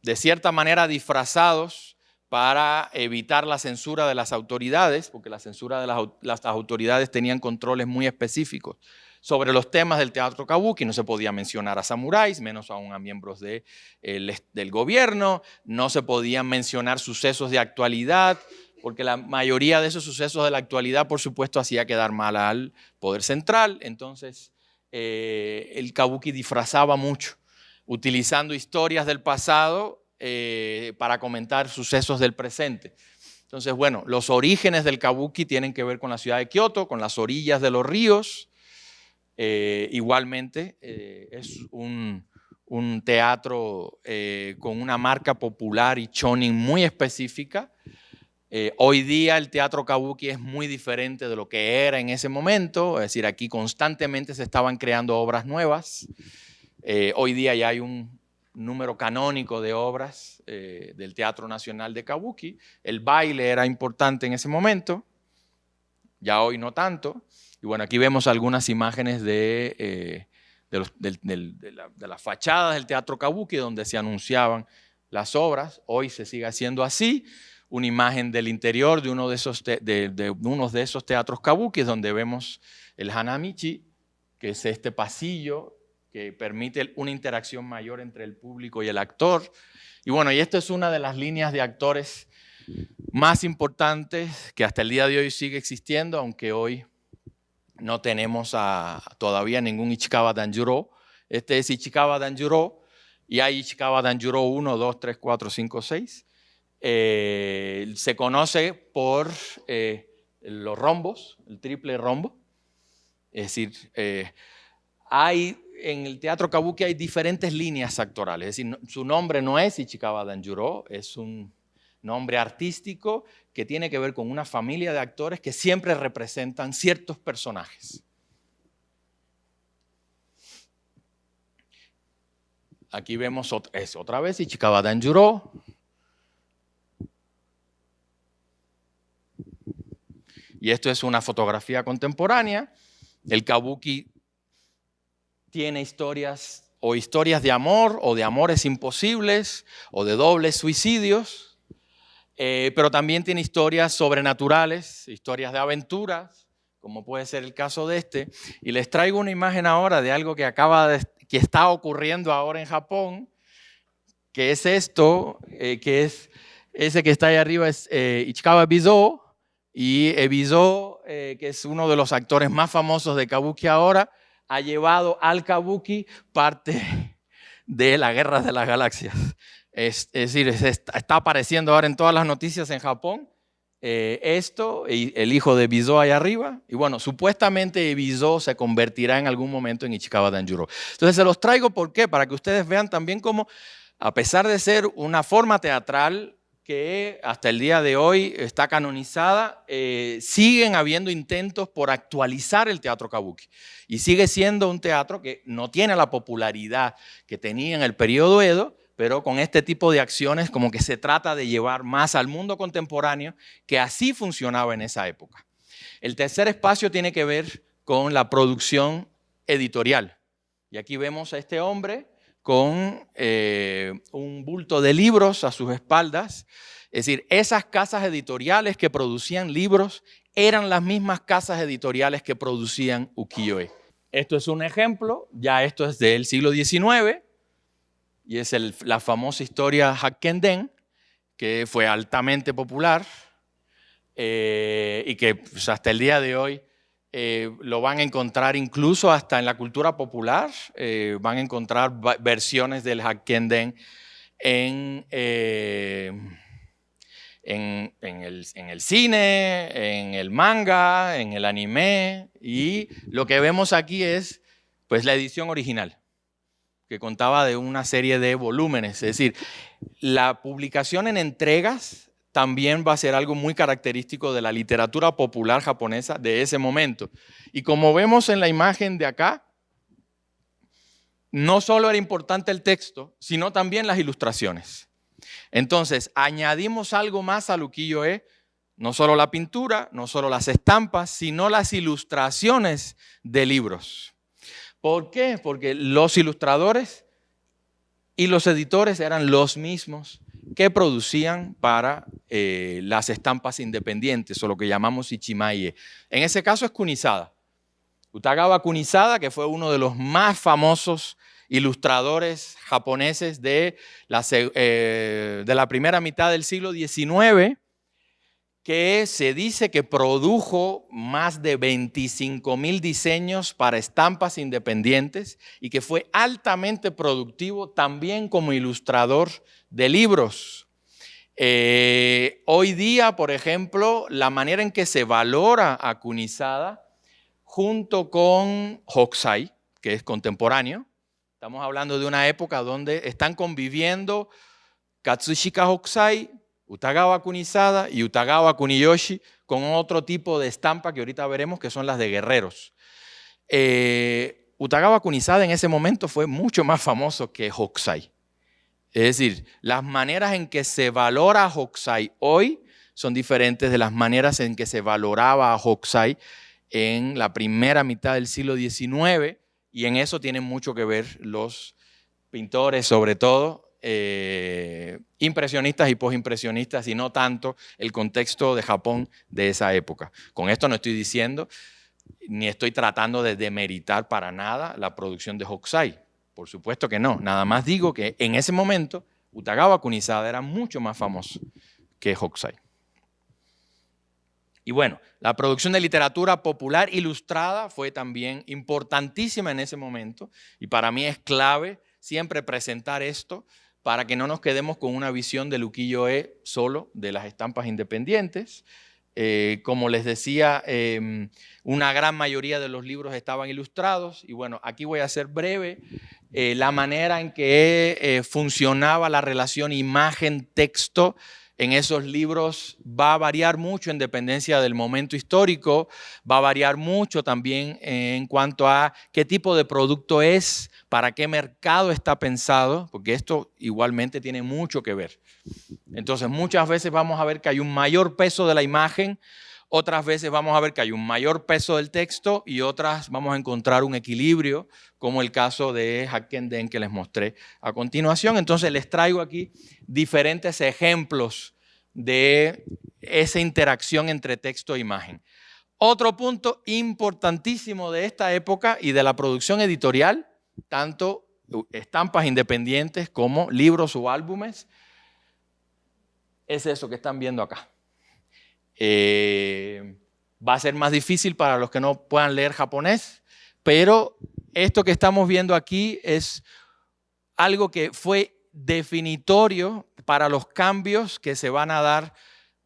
de cierta manera disfrazados para evitar la censura de las autoridades, porque la censura de las, autoridades tenían controles muy específicos sobre los temas del teatro kabuki. No se podía mencionar a samuráis, menos aún a miembros del gobierno. No se podían mencionar sucesos de actualidad, porque la mayoría de esos sucesos de la actualidad, por supuesto, hacía quedar mal al poder central. Entonces, eh, el kabuki disfrazaba mucho, utilizando historias del pasado eh, para comentar sucesos del presente. Entonces, bueno, los orígenes del kabuki tienen que ver con la ciudad de Kioto, con las orillas de los ríos. Eh, igualmente, eh, es un, teatro eh, con una marca popular y chonin muy específica. Hoy día el teatro kabuki es muy diferente de lo que era en ese momento, es decir, aquí constantemente se estaban creando obras nuevas. hoy día ya hay un número canónico de obras eh, del Teatro Nacional de Kabuki. El baile era importante en ese momento, ya hoy no tanto. Y bueno, aquí vemos algunas imágenes eh, de, las fachadas del Teatro Kabuki donde se anunciaban las obras. Hoy se sigue haciendo así. Una imagen del interior de uno de esos, de, uno de esos teatros Kabuki donde vemos el Hanamichi, que es este pasillo que permite una interacción mayor entre el público y el actor. Y bueno, y esta es una de las líneas de actores más importantes que hasta el día de hoy sigue existiendo, aunque hoy no tenemos a, todavía ningún Ichikawa Danjuro. Este es Ichikawa Danjuro y hay Ichikawa Danjuro 1, 2, 3, 4, 5, 6. Se conoce por eh, los rombos, el triple rombo. Es decir, eh, hay en el teatro kabuki hay diferentes líneas actorales. Es decir, su nombre no es Ichikawa Danjuro, es un nombre artístico que tiene que ver con una familia de actores que siempre representan ciertos personajes. Aquí vemos otra, es otra vez Ichikawa Danjuro. Y esto es una fotografía contemporánea. El kabuki tiene historias o historias de amor o de amores imposibles o de dobles suicidios, eh, pero también tiene historias sobrenaturales, historias de aventuras, como puede ser el caso de este. Y les traigo una imagen ahora de algo que acaba que está ocurriendo ahora en Japón, que es esto, eh, que es ese que está ahí arriba es eh, Ichikawa Bizo, y Ebizo, que es uno de los actores más famosos de Kabuki ahora, ha llevado al kabuki parte de la guerra de las galaxias. Es, decir, está apareciendo ahora en todas las noticias en Japón eh, esto, y el hijo de Bizo ahí arriba, y bueno, supuestamente Bizo se convertirá en algún momento en Ichikawa Danjuro. Entonces se los traigo, ¿por qué? Para que ustedes vean también cómo, a pesar de ser una forma teatral, que hasta el día de hoy está canonizada, eh, siguen habiendo intentos por actualizar el teatro kabuki. Y sigue siendo un teatro que no tiene la popularidad que tenía en el periodo Edo, pero con este tipo de acciones como que se trata de llevar más al mundo contemporáneo, que así funcionaba en esa época. El tercer espacio tiene que ver con la producción editorial. Y aquí vemos a este hombre con eh, un bulto de libros a sus espaldas. Es decir, esas casas editoriales que producían libros eran las mismas casas editoriales que producían ukiyo-e. Esto es un ejemplo, ya esto es del siglo XIX, y es la famosa historia Hakkenden, que fue altamente popular eh, y que pues, hasta el día de hoy eh, lo van a encontrar incluso hasta en la cultura popular, eh, van a encontrar versiones del Hakkenden en, eh, en, el, en, el, cine, en el manga, en el anime, y lo que vemos aquí es pues, la edición original, que contaba de una serie de volúmenes, es decir, la publicación en entregas también va a ser algo muy característico de la literatura popular japonesa de ese momento. Y como vemos en la imagen de acá, no solo era importante el texto, sino también las ilustraciones. Entonces, añadimos algo más al ukiyo-e, no solo la pintura, no solo las estampas, sino las ilustraciones de libros. ¿Por qué? Porque los ilustradores y los editores eran los mismos que producían para eh, las estampas independientes o lo que llamamos Ichimaie. En ese caso es Kunisada. Utagawa Kunisada, que fue uno de los más famosos ilustradores japoneses de la, eh, de la primera mitad del siglo XIX, que se dice que produjo más de 25 mil diseños para estampas independientes y que fue altamente productivo también como ilustrador de libros. Eh, hoy día, por ejemplo, la manera en que se valora a junto con Hokusai, que es contemporáneo, estamos hablando de una época donde están conviviendo Katsushika Hokusai, Utagawa Kunisada y Utagawa Kuniyoshi con otro tipo de estampa que ahorita veremos que son las de guerreros. Eh, Utagawa Kunisada en ese momento fue mucho más famoso que Hokusai. Es decir, las maneras en que se valora a Hokusai hoy son diferentes de las maneras en que se valoraba a Hokusai en la primera mitad del siglo XIX y en eso tienen mucho que ver los pintores, sobre todo eh, impresionistas y posimpresionistas y no tanto el contexto de Japón de esa época. Con esto no estoy diciendo ni estoy tratando de demeritar para nada la producción de Hokusai. Por supuesto que no. Nada más digo que en ese momento Utagawa Kunisada era mucho más famoso que Hokusai. Y bueno, la producción de literatura popular ilustrada fue también importantísima en ese momento y para mí es clave siempre presentar esto para que no nos quedemos con una visión de Luquillo E solo de las estampas independientes. Eh, como les decía, em, una gran mayoría de los libros estaban ilustrados y bueno, aquí voy a ser breve. Eh, la manera en que eh, funcionaba la relación imagen-texto en esos libros va a variar mucho en dependencia del momento histórico, va a variar mucho también en cuanto a qué tipo de producto es, para qué mercado está pensado, porque esto igualmente tiene mucho que ver. Entonces muchas veces vamos a ver que hay un mayor peso de la imagen, otras veces vamos a ver que hay un mayor peso del texto y otras vamos a encontrar un equilibrio, como el caso de Hackenden que les mostré a continuación. Entonces les traigo aquí diferentes ejemplos de esa interacción entre texto e imagen. Otro punto importantísimo de esta época y de la producción editorial, tanto estampas independientes como libros o álbumes, es eso que están viendo acá. Eh, va a ser más difícil para los que no puedan leer japonés, pero esto que estamos viendo aquí es algo que fue definitorio para los cambios que se van a dar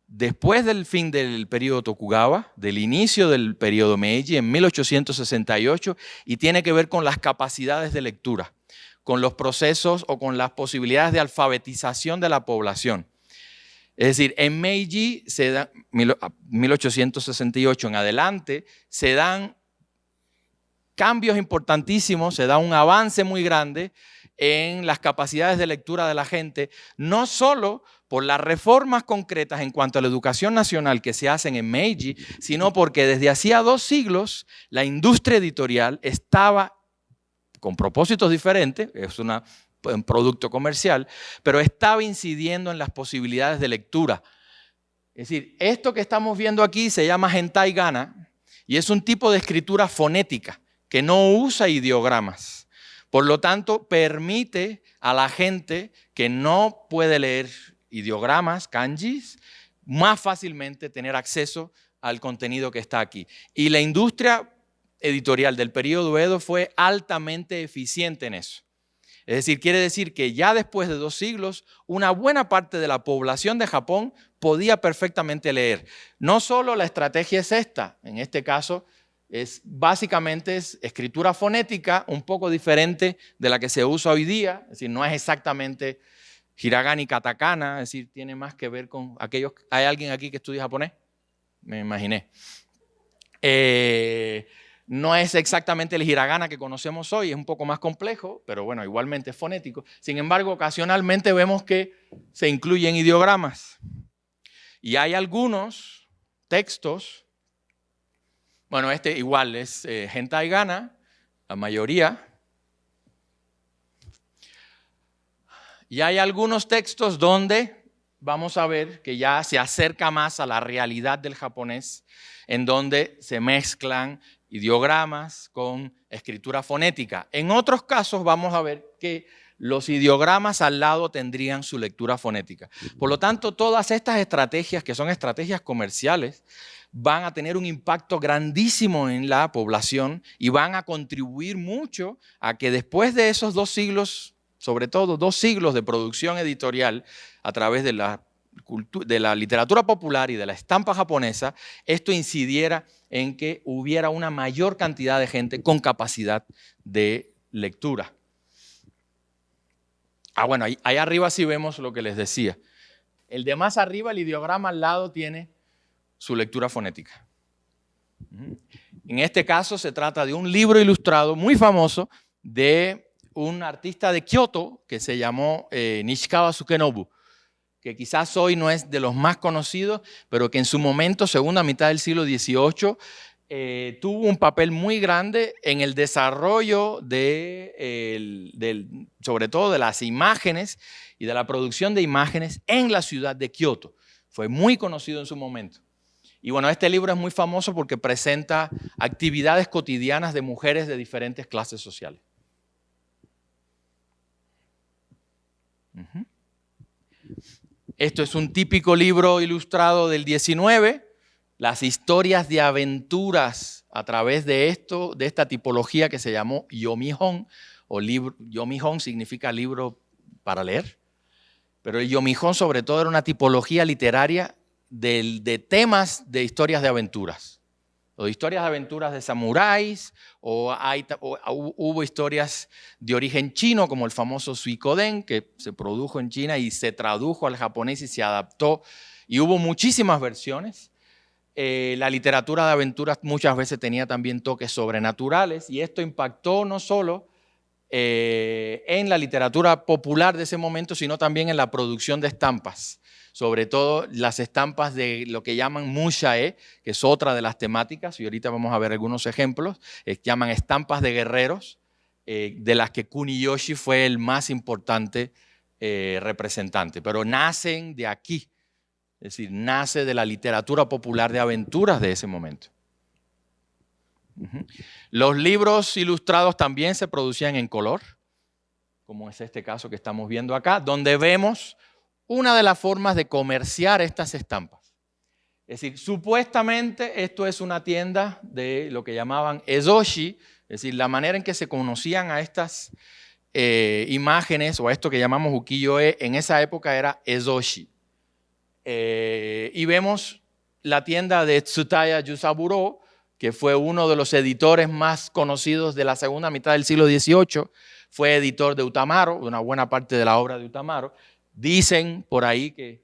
después del fin del periodo Tokugawa, del inicio del periodo Meiji en 1868 y tiene que ver con las capacidades de lectura, con los procesos o con las posibilidades de alfabetización de la población. Es decir, en Meiji, se da, 1868 en adelante, se dan cambios importantísimos, se da un avance muy grande en las capacidades de lectura de la gente, no solo por las reformas concretas en cuanto a la educación nacional que se hacen en Meiji, sino porque desde hacía dos siglos la industria editorial estaba con propósitos diferentes, es un producto comercial, pero estaba incidiendo en las posibilidades de lectura. Es decir, esto que estamos viendo aquí se llama hentai gana y es un tipo de escritura fonética que no usa ideogramas. Por lo tanto, permite a la gente que no puede leer ideogramas, kanjis, más fácilmente tener acceso al contenido que está aquí. Y la industria editorial del periodo Edo fue altamente eficiente en eso. Es decir, quiere decir que ya después de dos siglos, una buena parte de la población de Japón podía perfectamente leer. No solo la estrategia es esta, en este caso, es básicamente es escritura fonética un poco diferente de la que se usa hoy día, es decir, no es exactamente hiragana y katakana, es decir, tiene más que ver con aquellos... ¿Hay alguien aquí que estudia japonés? Me imaginé. Eh, no es exactamente el hiragana que conocemos hoy, es un poco más complejo, pero bueno, igualmente es fonético. Sin embargo, ocasionalmente vemos que se incluyen ideogramas. Y hay algunos textos, bueno, este igual es eh, gana, la mayoría. Y hay algunos textos donde vamos a ver que ya se acerca más a la realidad del japonés, en donde se mezclan ideogramas con escritura fonética. En otros casos vamos a ver que los ideogramas al lado tendrían su lectura fonética. Por lo tanto, todas estas estrategias, que son estrategias comerciales, van a tener un impacto grandísimo en la población y van a contribuir mucho a que después de esos dos siglos, sobre todo dos siglos de producción editorial a través de la de la literatura popular y de la estampa japonesa, esto incidiera en que hubiera una mayor cantidad de gente con capacidad de lectura. Ah, bueno, ahí, arriba sí vemos lo que les decía. El de más arriba, el ideograma al lado, tiene su lectura fonética. En este caso se trata de un libro ilustrado muy famoso de un artista de Kioto que se llamó eh, Nishikawa Sukenobu que quizás hoy no es de los más conocidos, pero que en su momento, segunda mitad del siglo XVIII, eh, tuvo un papel muy grande en el desarrollo de, sobre todo de las imágenes y de la producción de imágenes en la ciudad de Kioto. Fue muy conocido en su momento. Y bueno, este libro es muy famoso porque presenta actividades cotidianas de mujeres de diferentes clases sociales. Esto es un típico libro ilustrado del 19, las historias de aventuras a través de esto, de esta tipología que se llamó Yomihon, o libro, Yomihon significa libro para leer, pero el Yomihon sobre todo era una tipología literaria de temas de historias de aventuras o historias de aventuras de samuráis, o, hubo historias de origen chino, como el famoso Suikoden, que se produjo en China y se tradujo al japonés y se adaptó, y hubo muchísimas versiones. Eh, la literatura de aventuras muchas veces tenía también toques sobrenaturales, y esto impactó no solo eh, en la literatura popular de ese momento, sino también en la producción de estampas sobre todo las estampas de lo que llaman mushae, que es otra de las temáticas, y ahorita vamos a ver algunos ejemplos, eh, llaman estampas de guerreros, eh, de las que Kuniyoshi fue el más importante eh, representante, pero nacen de aquí, es decir, nace de la literatura popular de aventuras de ese momento. Los libros ilustrados también se producían en color, como es este caso que estamos viendo acá, donde vemos una de las formas de comerciar estas estampas. Es decir, supuestamente esto es una tienda de lo que llamaban ezoshi, es decir, la manera en que se conocían a estas eh, imágenes o a esto que llamamos ukiyo-e en esa época era ezoshi. Eh, y vemos la tienda de Tsutaya Yusaburo, que fue uno de los editores más conocidos de la segunda mitad del siglo XVIII, fue editor de Utamaro, de una buena parte de la obra de Utamaro, Dicen por ahí que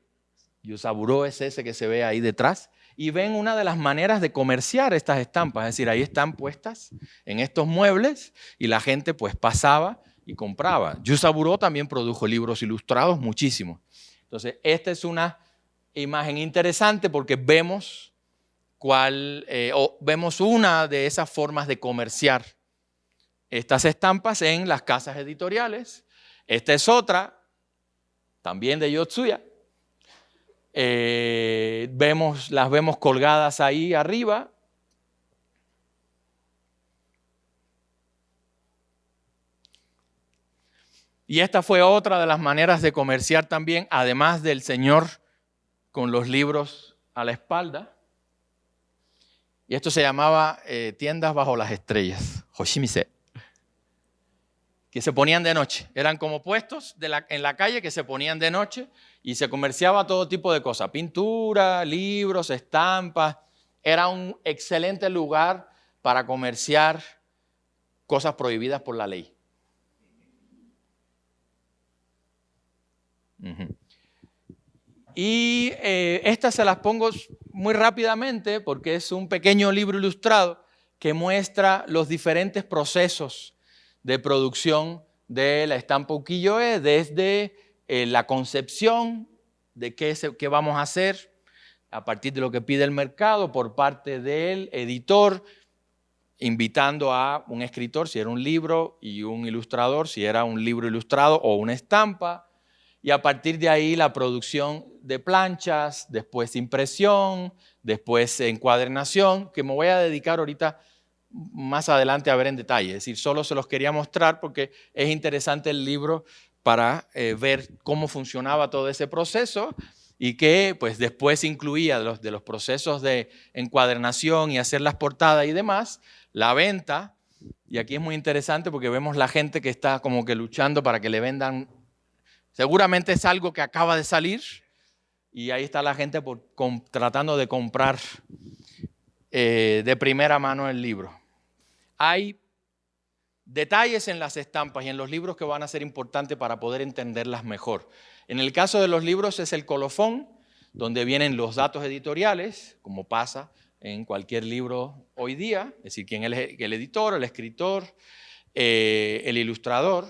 Yusaburo es ese que se ve ahí detrás y ven una de las maneras de comerciar estas estampas, es decir, ahí están puestas en estos muebles y la gente pues pasaba y compraba. Yusaburo también produjo libros ilustrados muchísimos. Entonces, esta es una imagen interesante porque vemos cuál, eh, o vemos una de esas formas de comerciar estas estampas en las casas editoriales. Esta es otra, también de Yotsuya. Eh, vemos, las vemos colgadas ahí arriba. Y esta fue otra de las maneras de comerciar también, además del Señor con los libros a la espalda. Y esto se llamaba eh, tiendas bajo las estrellas, Hoshimise que se ponían de noche. Eran como puestos en la calle que se ponían de noche y se comerciaba todo tipo de cosas, pintura, libros, estampas. Era un excelente lugar para comerciar cosas prohibidas por la ley. Y eh, estas se las pongo muy rápidamente porque es un pequeño libro ilustrado que muestra los diferentes procesos de producción de la estampa ukiyo-e desde eh, la concepción de qué, qué vamos a hacer a partir de lo que pide el mercado por parte del editor, invitando a un escritor, si era un libro, y un ilustrador, si era un libro ilustrado o una estampa, y a partir de ahí la producción de planchas, después impresión, después encuadernación, que me voy a dedicar ahorita más adelante a ver en detalle. Es decir, solo se los quería mostrar porque es interesante el libro para eh, ver cómo funcionaba todo ese proceso y que pues después incluía los, de los procesos de encuadernación y hacer las portadas y demás, la venta, y aquí es muy interesante porque vemos la gente que está como que luchando para que le vendan, seguramente es algo que acaba de salir, y ahí está la gente tratando de comprar eh, de primera mano el libro. Hay detalles en las estampas y en los libros que van a ser importantes para poder entenderlas mejor. En el caso de los libros es el colofón, donde vienen los datos editoriales, como pasa en cualquier libro hoy día, es decir, quién es el editor, el escritor, eh, el ilustrador.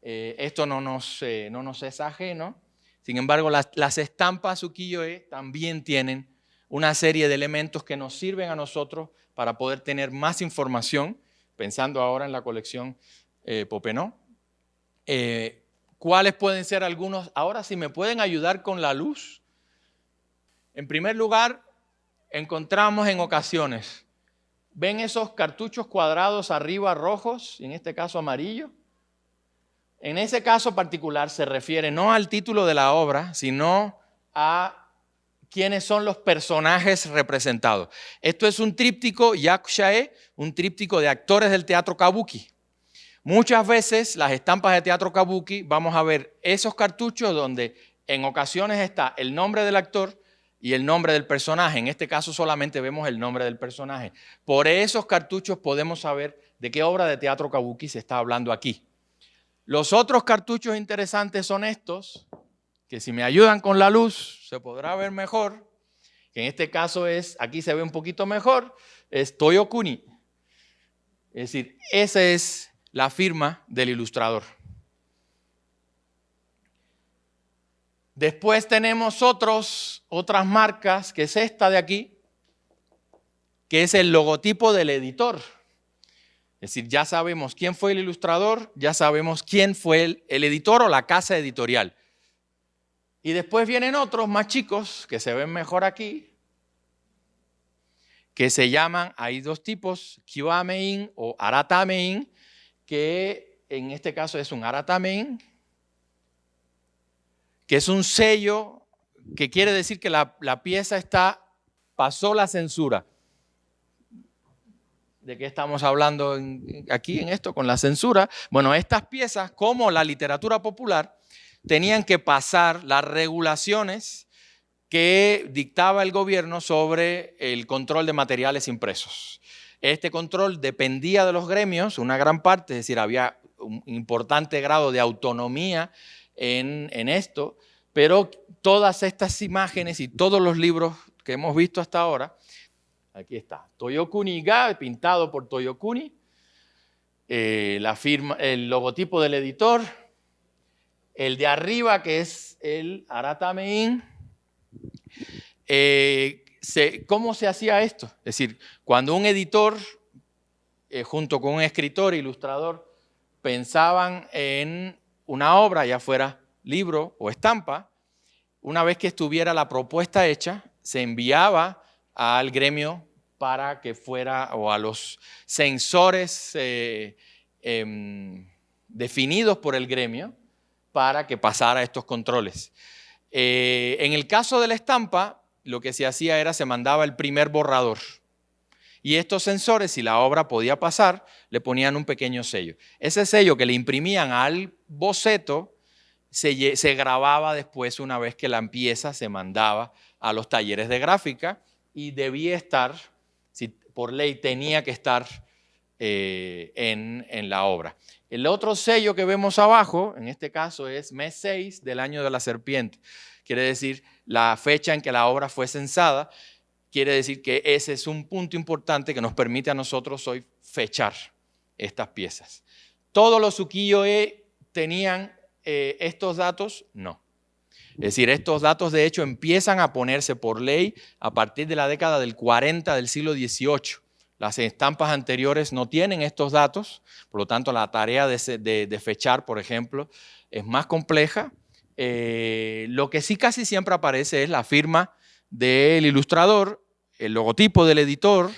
Eh, esto no nos, eh, no nos es ajeno. Sin embargo, las, las estampas ukiyo-e también tienen una serie de elementos que nos sirven a nosotros para poder tener más información pensando ahora en la colección eh, Popenó. Eh, ¿Cuáles pueden ser algunos? Ahora, si me pueden ayudar con la luz. En primer lugar, encontramos en ocasiones, ¿ven esos cartuchos cuadrados arriba rojos, en este caso amarillo? En ese caso particular se refiere no al título de la obra, sino a quiénes son los personajes representados. Esto es un tríptico yakushae, un tríptico de actores del teatro kabuki. Muchas veces las estampas de teatro kabuki vamos a ver esos cartuchos donde en ocasiones está el nombre del actor y el nombre del personaje. En este caso solamente vemos el nombre del personaje. Por esos cartuchos podemos saber de qué obra de teatro kabuki se está hablando aquí. Los otros cartuchos interesantes son estos, que si me ayudan con la luz se podrá ver mejor, que en este caso es, aquí se ve un poquito mejor, es Toyokuni. Es decir, esa es la firma del ilustrador. Después tenemos otros, otras marcas, que es esta de aquí, que es el logotipo del editor. Es decir, ya sabemos quién fue el ilustrador, ya sabemos quién fue el, el editor o la casa editorial. Y después vienen otros más chicos que se ven mejor aquí, que se llaman, hay dos tipos, Kiwamein o Aratamein, que en este caso es un Aratamein, que es un sello que quiere decir que la, la pieza está, pasó la censura. ¿De qué estamos hablando aquí en esto con la censura? Bueno, estas piezas, como la literatura popular, tenían que pasar las regulaciones que dictaba el gobierno sobre el control de materiales impresos. Este control dependía de los gremios, una gran parte, es decir, había un importante grado de autonomía en, esto, pero todas estas imágenes y todos los libros que hemos visto hasta ahora, aquí está, Toyokuni Ga, pintado por Toyokuni, eh, la firma, el logotipo del editor, el de arriba, que es el Aratamein, eh, ¿cómo se hacía esto? Es decir, cuando un editor, eh, junto con un escritor, ilustrador, pensaban en una obra, ya fuera libro o estampa, una vez que estuviera la propuesta hecha, se enviaba al gremio para que fuera, o a los sensores eh, em, definidos por el gremio, para que pasara estos controles. Eh, en el caso de la estampa, lo que se hacía era se mandaba el primer borrador. Y estos sensores, si la obra podía pasar, le ponían un pequeño sello. Ese sello que le imprimían al boceto se, grababa después una vez que la pieza se mandaba a los talleres de gráfica y debía estar, si por ley tenía que estar eh, en la obra. El otro sello que vemos abajo, en este caso es mes 6 del año de la serpiente. Quiere decir la fecha en que la obra fue censada. Quiere decir que ese es un punto importante que nos permite a nosotros hoy fechar estas piezas. ¿Todos los ukiyo-e tenían eh, estos datos? No. Es decir, estos datos de hecho empiezan a ponerse por ley a partir de la década del 40 del siglo XVIII. Las estampas anteriores no tienen estos datos, por lo tanto la tarea de, fechar, por ejemplo, es más compleja. Eh, lo que sí casi siempre aparece es la firma del ilustrador, el logotipo del editor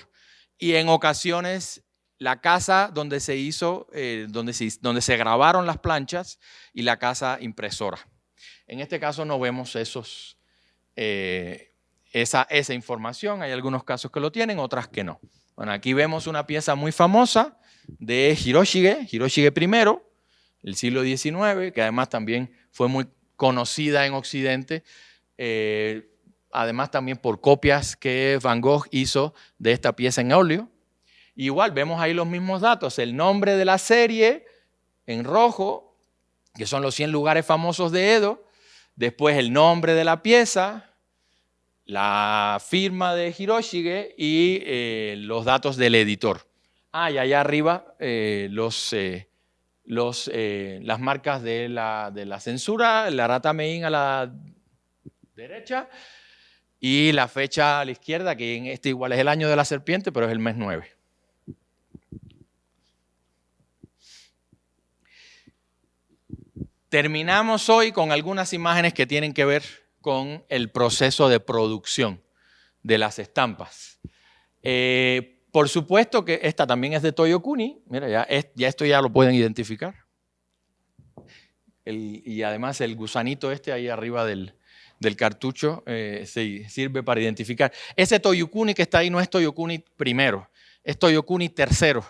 y en ocasiones la casa donde se hizo, eh, donde, se, grabaron las planchas y la casa impresora. En este caso no vemos eh, esa información, hay algunos casos que lo tienen, otras que no. Bueno, aquí vemos una pieza muy famosa de Hiroshige, Hiroshige I, el siglo XIX, que además también fue muy conocida en Occidente eh, además también por copias que Van Gogh hizo de esta pieza en óleo. Igual vemos ahí los mismos datos, el nombre de la serie en rojo, que son los 100 lugares famosos de Edo, después el nombre de la pieza, la firma de Hiroshige y eh, los datos del editor. Ah, y allá arriba eh, los, eh, los, las marcas de la, de la, censura, la rata Mein a la derecha y la fecha a la izquierda, que en este igual es el año de la serpiente, pero es el mes 9. Terminamos hoy con algunas imágenes que tienen que ver con el proceso de producción de las estampas. Eh, por supuesto que esta también es de Toyokuni. Mira, ya, esto ya lo pueden identificar. y además el gusanito este ahí arriba del, cartucho eh, sirve para identificar. Ese Toyokuni que está ahí no es Toyokuni primero, es Toyokuni tercero.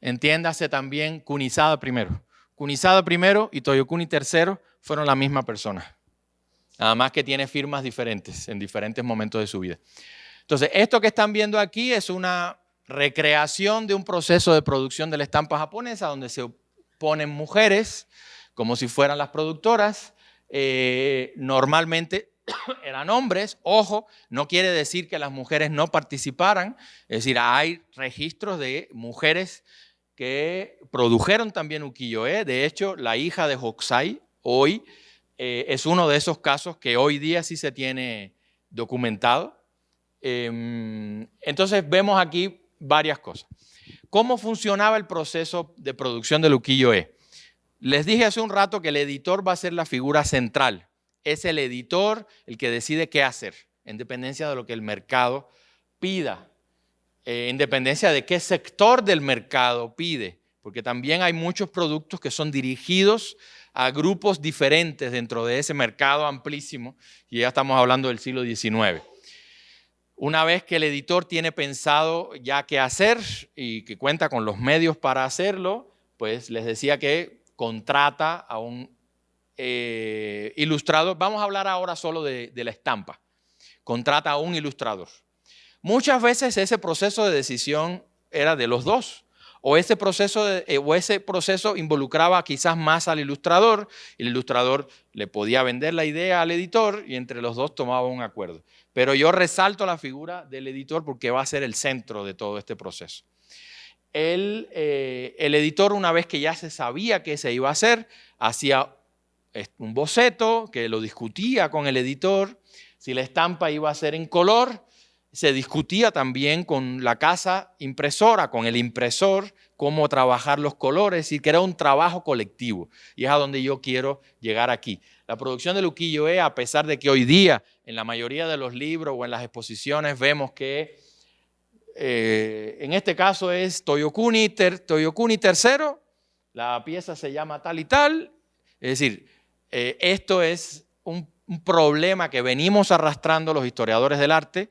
Entiéndase también Kunisada primero. Kunisada primero y Toyokuni tercero fueron la misma persona. Nada más que tiene firmas diferentes en diferentes momentos de su vida. Entonces, esto que están viendo aquí es una recreación de un proceso de producción de la estampa japonesa donde se ponen mujeres como si fueran las productoras. Eh, normalmente eran hombres, ojo, no quiere decir que las mujeres no participaran, es decir, hay registros de mujeres que produjeron también ukiyo-e, de hecho, la hija de Hokusai hoy eh, es uno de esos casos que hoy día sí se tiene documentado. Em, entonces vemos aquí varias cosas. ¿Cómo funcionaba el proceso de producción del ukiyo-e? Les dije hace un rato que el editor va a ser la figura central. Es el editor el que decide qué hacer, en dependencia de lo que el mercado pida, eh, en dependencia de qué sector del mercado pide, porque también hay muchos productos que son dirigidos a grupos diferentes dentro de ese mercado amplísimo, y ya estamos hablando del siglo XIX. Una vez que el editor tiene pensado ya qué hacer y que cuenta con los medios para hacerlo, pues les decía que contrata a un eh, ilustrador. Vamos a hablar ahora solo de la estampa. Contrata a un ilustrador. Muchas veces ese proceso de decisión era de los dos o ese proceso, eh, o ese proceso involucraba quizás más al ilustrador, el ilustrador le podía vender la idea al editor y entre los dos tomaba un acuerdo. Pero yo resalto la figura del editor porque va a ser el centro de todo este proceso. El, eh, el editor, una vez que ya se sabía qué se iba a hacer, hacía un boceto que lo discutía con el editor, si la estampa iba a ser en color, se discutía también con la casa impresora, con el impresor, cómo trabajar los colores y que era un trabajo colectivo. Y es a donde yo quiero llegar aquí. La producción de Luquillo E, a pesar de que hoy día en la mayoría de los libros o en las exposiciones vemos que eh, en este caso es Toyokuni, ter, Toyokuni III, la pieza se llama tal y tal. Es decir, eh, esto es un problema que venimos arrastrando los historiadores del arte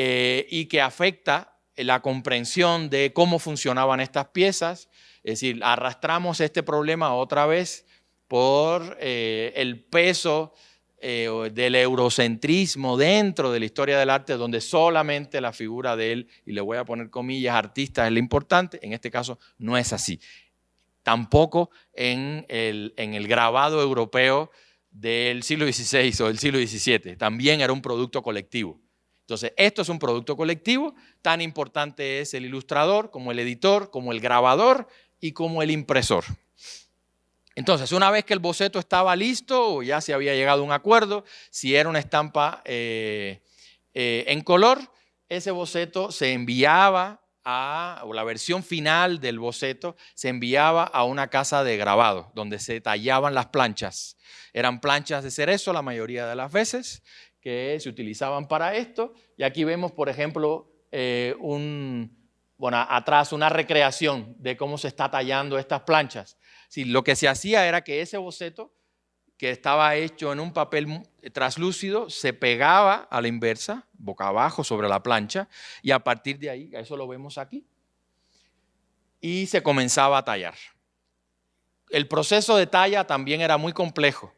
eh, y que afecta la comprensión de cómo funcionaban estas piezas. Es decir, arrastramos este problema otra vez por eh, el peso eh, del eurocentrismo dentro de la historia del arte, donde solamente la figura de él, y le voy a poner comillas, artista es lo importante, en este caso no es así. Tampoco en el, en el grabado europeo del siglo XVI o del siglo XVII, también era un producto colectivo. Entonces, esto es un producto colectivo, tan importante es el ilustrador como el editor, como el grabador y como el impresor. Entonces, una vez que el boceto estaba listo o ya se había llegado a un acuerdo, si era una estampa eh, eh, en color, ese boceto se enviaba a, o la versión final del boceto se enviaba a una casa de grabado, donde se tallaban las planchas. Eran planchas de cerezo la mayoría de las veces, que se utilizaban para esto. Y aquí vemos, por ejemplo, eh, un, bueno, atrás una recreación de cómo se está tallando estas planchas. Si lo que se hacía era que ese boceto, que estaba hecho en un papel traslúcido, se pegaba a la inversa, boca abajo sobre la plancha, y a partir de ahí, eso lo vemos aquí, y se comenzaba a tallar. El proceso de talla también era muy complejo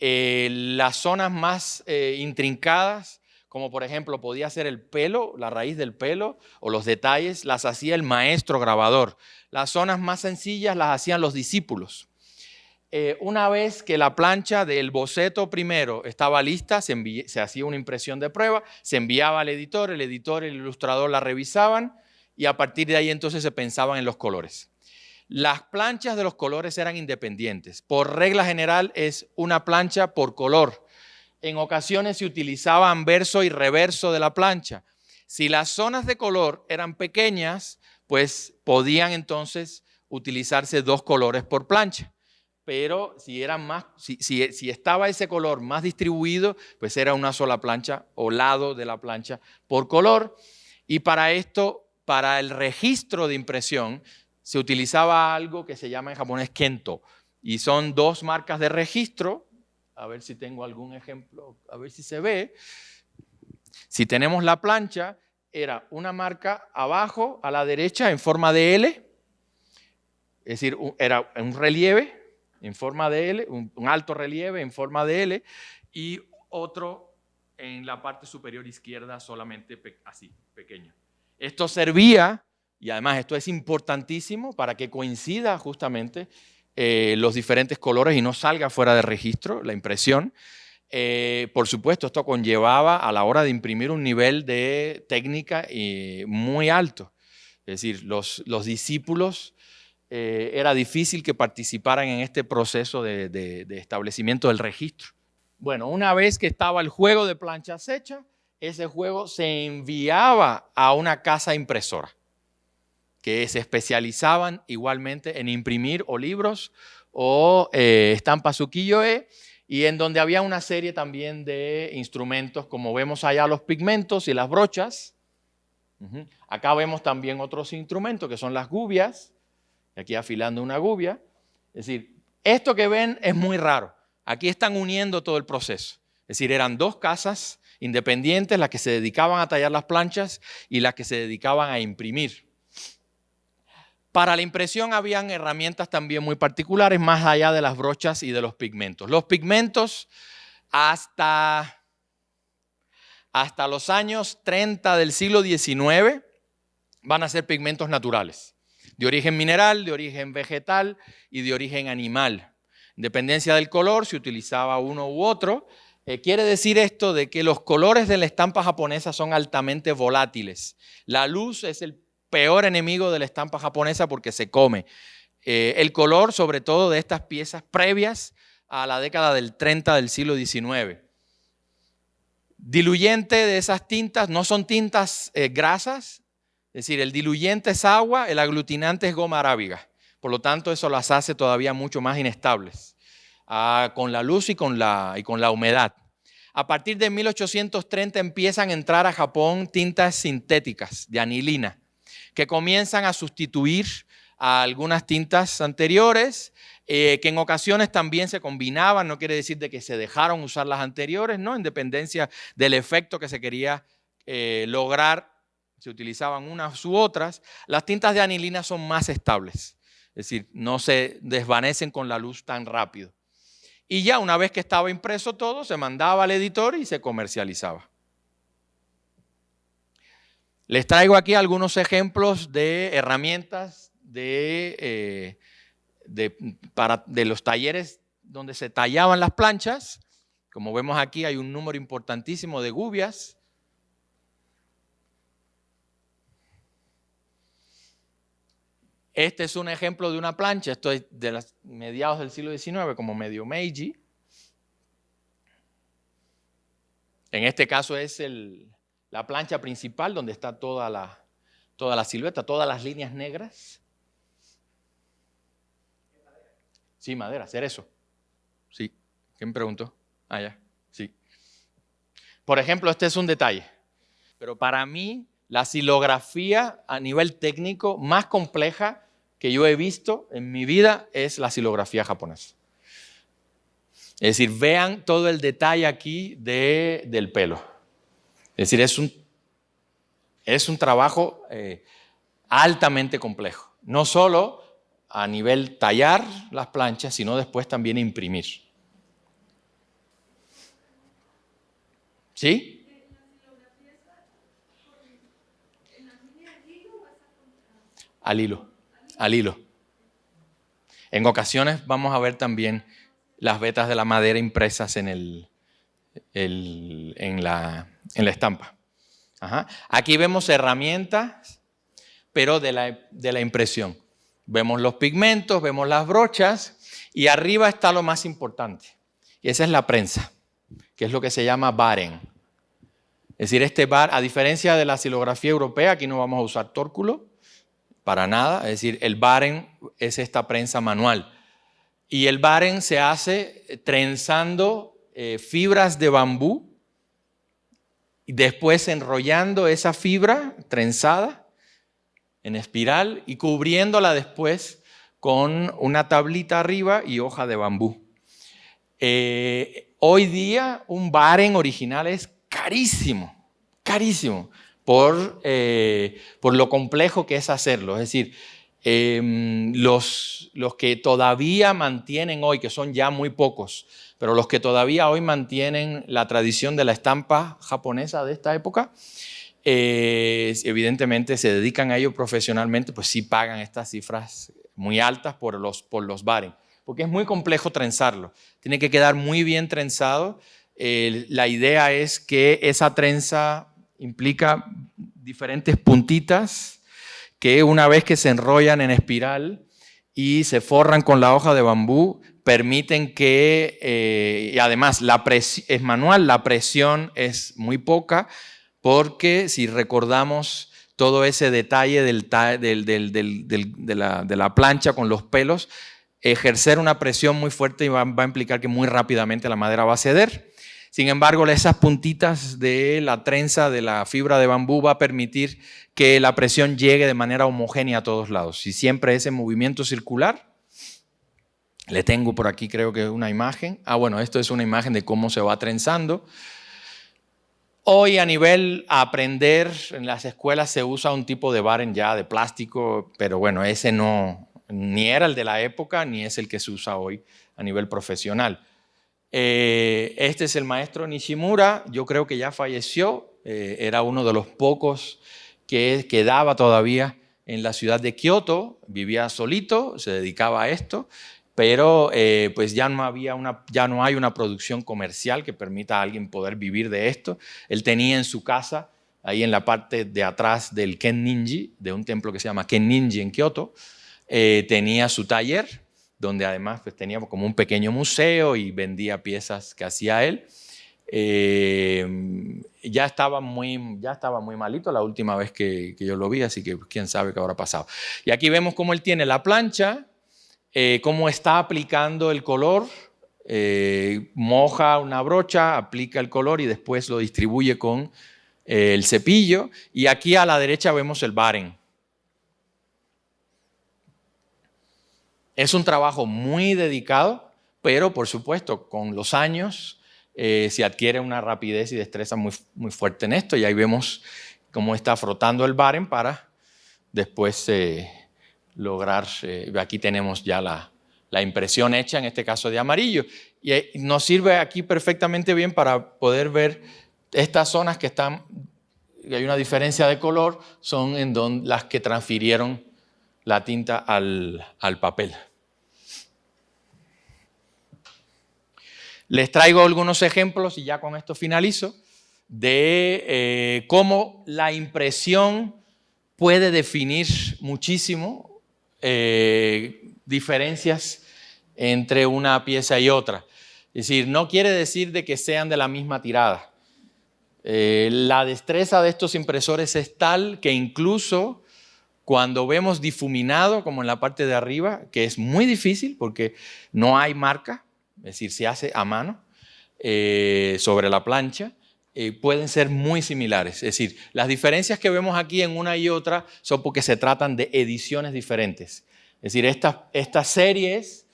Eh, las zonas más eh, intrincadas, como por ejemplo podía ser el pelo, la raíz del pelo o los detalles, las hacía el maestro grabador. Las zonas más sencillas las hacían los discípulos. Eh, una vez que la plancha del boceto primero estaba lista, se, se, hacía una impresión de prueba, se enviaba al editor, el editor y el ilustrador la revisaban y a partir de ahí entonces se pensaban en los colores. Las planchas de los colores eran independientes. Por regla general es una plancha por color. En ocasiones se utilizaban verso y reverso de la plancha. Si las zonas de color eran pequeñas, pues podían entonces utilizarse dos colores por plancha pero si, eran más, si, estaba ese color más distribuido, pues era una sola plancha o lado de la plancha por color. Y para esto, para el registro de impresión, se utilizaba algo que se llama en japonés kento. Y son dos marcas de registro. A ver si tengo algún ejemplo, a ver si se ve. Si tenemos la plancha, era una marca abajo a la derecha en forma de L, es decir, era un relieve en forma de L, un, alto relieve en forma de L y otro en la parte superior izquierda solamente así, pequeño. Esto servía, y además esto es importantísimo para que coincida justamente eh, los diferentes colores y no salga fuera de registro la impresión. Eh, por supuesto, esto conllevaba a la hora de imprimir un nivel de técnica eh, muy alto. Es decir, los, los discípulos era difícil que participaran en este proceso de, establecimiento del registro. Bueno, una vez que estaba el juego de planchas hecha, ese juego se enviaba a una casa impresora que se especializaban igualmente en imprimir o libros o eh, estampas ukiyo-e y en donde había una serie también de instrumentos, como vemos allá los pigmentos y las brochas. Acá vemos también otros instrumentos que son las gubias, aquí afilando una gubia. Es decir, esto que ven es muy raro. Aquí están uniendo todo el proceso. Es decir, eran dos casas independientes las que se dedicaban a tallar las planchas y las que se dedicaban a imprimir. Para la impresión habían herramientas también muy particulares, más allá de las brochas y de los pigmentos. Los pigmentos hasta, hasta los años 30 del siglo XIX van a ser pigmentos naturales de origen mineral, de origen vegetal y de origen animal. En dependencia del color, se utilizaba uno u otro. Eh, quiere decir esto de que los colores de la estampa japonesa son altamente volátiles. La luz es el peor enemigo de la estampa japonesa porque se come. Eh, el color, sobre todo de estas piezas previas a la década del 30 del siglo XIX. Diluyente de esas tintas no son tintas eh, grasas, es decir, el diluyente es agua, el aglutinante es goma arábiga. Por lo tanto, eso las hace todavía mucho más inestables ah, con la luz y con la, y con la humedad. A partir de 1830 empiezan a entrar a Japón tintas sintéticas de anilina que comienzan a sustituir a algunas tintas anteriores, eh, que en ocasiones también se combinaban, no quiere decir de que se dejaron usar las anteriores, ¿no? en dependencia del efecto que se quería eh, lograr se utilizaban unas u otras, las tintas de anilina son más estables, es decir, no se desvanecen con la luz tan rápido. Y ya una vez que estaba impreso todo, se mandaba al editor y se comercializaba. Les traigo aquí algunos ejemplos de herramientas de, eh, de los talleres donde se tallaban las planchas. Como vemos aquí hay un número importantísimo de gubias, Este es un ejemplo de una plancha, esto es de los mediados del siglo XIX, como medio Meiji. En este caso es la plancha principal donde está toda la, toda la silueta, todas las líneas negras. Sí, madera, hacer eso. Sí. ¿Quién preguntó? Ah, ya. Sí. Por ejemplo, este es un detalle. Pero para mí la silografía a nivel técnico más compleja que yo he visto en mi vida es la silografía japonesa. Es decir, vean todo el detalle aquí de, del pelo. Es decir, es un, es un trabajo eh, altamente complejo. No solo a nivel tallar las planchas, sino después también imprimir. ¿Sí? Al hilo, al hilo. En ocasiones vamos a ver también las vetas de la madera impresas en, el, en, la, en la estampa. Aquí vemos herramientas, pero de la, impresión. Vemos los pigmentos, vemos las brochas y arriba está lo más importante. Y esa es la prensa, que es lo que se llama baren. Es decir, este bar, a diferencia de la silografía europea, aquí no vamos a usar tórculo, para nada. Es decir, el baren es esta prensa manual. Y el baren se hace trenzando eh, fibras de bambú después enrollando esa fibra trenzada en espiral y cubriéndola después con una tablita arriba y hoja de bambú. Eh, hoy día un baren original es carísimo, carísimo por, eh, por lo complejo que es hacerlo. Es decir, em, los, los que todavía mantienen hoy, que son ya muy pocos, pero los que todavía hoy mantienen la tradición de la estampa japonesa de esta época, eh, evidentemente se dedican a ello profesionalmente, pues sí pagan estas cifras muy altas por los, por los baren, porque es muy complejo trenzarlo. Tiene que quedar muy bien trenzado. la idea es que esa trenza implica diferentes puntitas que una vez que se enrollan en espiral y se forran con la hoja de bambú, permiten que, eh, y además la es manual, la presión es muy poca, porque si recordamos todo ese detalle del, de, la, plancha con los pelos, ejercer una presión muy fuerte va a implicar que muy rápidamente la madera va a ceder. Sin embargo, esas puntitas de la trenza de la fibra de bambú va a permitir que la presión llegue de manera homogénea a todos lados. Y siempre ese movimiento circular, le tengo por aquí creo que una imagen. Ah, bueno, esto es una imagen de cómo se va trenzando. Hoy a nivel aprender, en las escuelas se usa un tipo de baren ya de plástico, pero bueno, ese no, ni era el de la época, ni es el que se usa hoy a nivel profesional. Eh, este es el maestro Nishimura, yo creo que ya falleció, eh, era uno de los pocos que quedaba todavía en la ciudad de Kioto, vivía solito, se dedicaba a esto, pero eh, pues ya no, había una, ya no hay una producción comercial que permita a alguien poder vivir de esto. Él tenía en su casa, ahí en la parte de atrás del Ken Ninji, de un templo que se llama Ken Ninji en Kioto, tenía su taller donde además pues, teníamos como un pequeño museo y vendía piezas que hacía él. Eh, ya, estaba muy, ya estaba muy malito la última vez que, yo lo vi, así que pues, quién sabe qué habrá pasado. Y aquí vemos cómo él tiene la plancha, eh, cómo está aplicando el color, eh, moja una brocha, aplica el color y después lo distribuye con el cepillo. Y aquí a la derecha vemos el baren. Es un trabajo muy dedicado, pero por supuesto con los años eh, se adquiere una rapidez y destreza muy, muy fuerte en esto y ahí vemos cómo está frotando el baren para después eh, lograr, eh, aquí tenemos ya la, impresión hecha, en este caso de amarillo. Y nos sirve aquí perfectamente bien para poder ver estas zonas que están, hay una diferencia de color, son en donde, las que transfirieron la tinta al, papel. Les traigo algunos ejemplos, y ya con esto finalizo, de eh, cómo la impresión puede definir muchísimo eh, diferencias entre una pieza y otra. Es decir, no quiere decir de que sean de la misma tirada. Eh, la destreza de estos impresores es tal que incluso cuando vemos difuminado, como en la parte de arriba, que es muy difícil porque no hay marca, es decir, se hace a mano eh, sobre la plancha, eh, pueden ser muy similares. Es decir, las diferencias que vemos aquí en una y otra son porque se tratan de ediciones diferentes. Es decir, estas, series,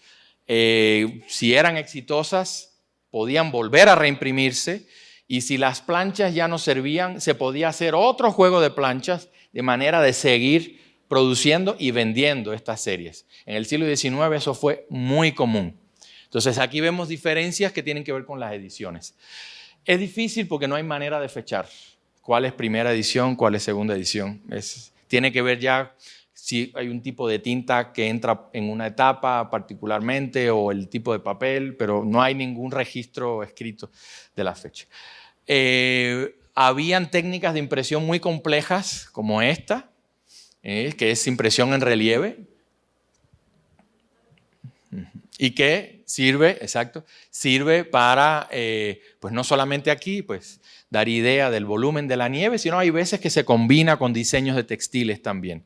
eh, si eran exitosas, podían volver a reimprimirse y si las planchas ya no servían, se podía hacer otro juego de planchas de manera de seguir produciendo y vendiendo estas series. En el siglo XIX eso fue muy común. Entonces aquí vemos diferencias que tienen que ver con las ediciones. Es difícil porque no hay manera de fechar cuál es primera edición, cuál es segunda edición. Es, tiene que ver ya si hay un tipo de tinta que entra en una etapa particularmente o el tipo de papel, pero no hay ningún registro escrito de la fecha. Eh, habían técnicas de impresión muy complejas como esta, eh, que es impresión en relieve, y que sirve, exacto, sirve para, eh, pues no solamente aquí, pues dar idea del volumen de la nieve, sino hay veces que se combina con diseños de textiles también.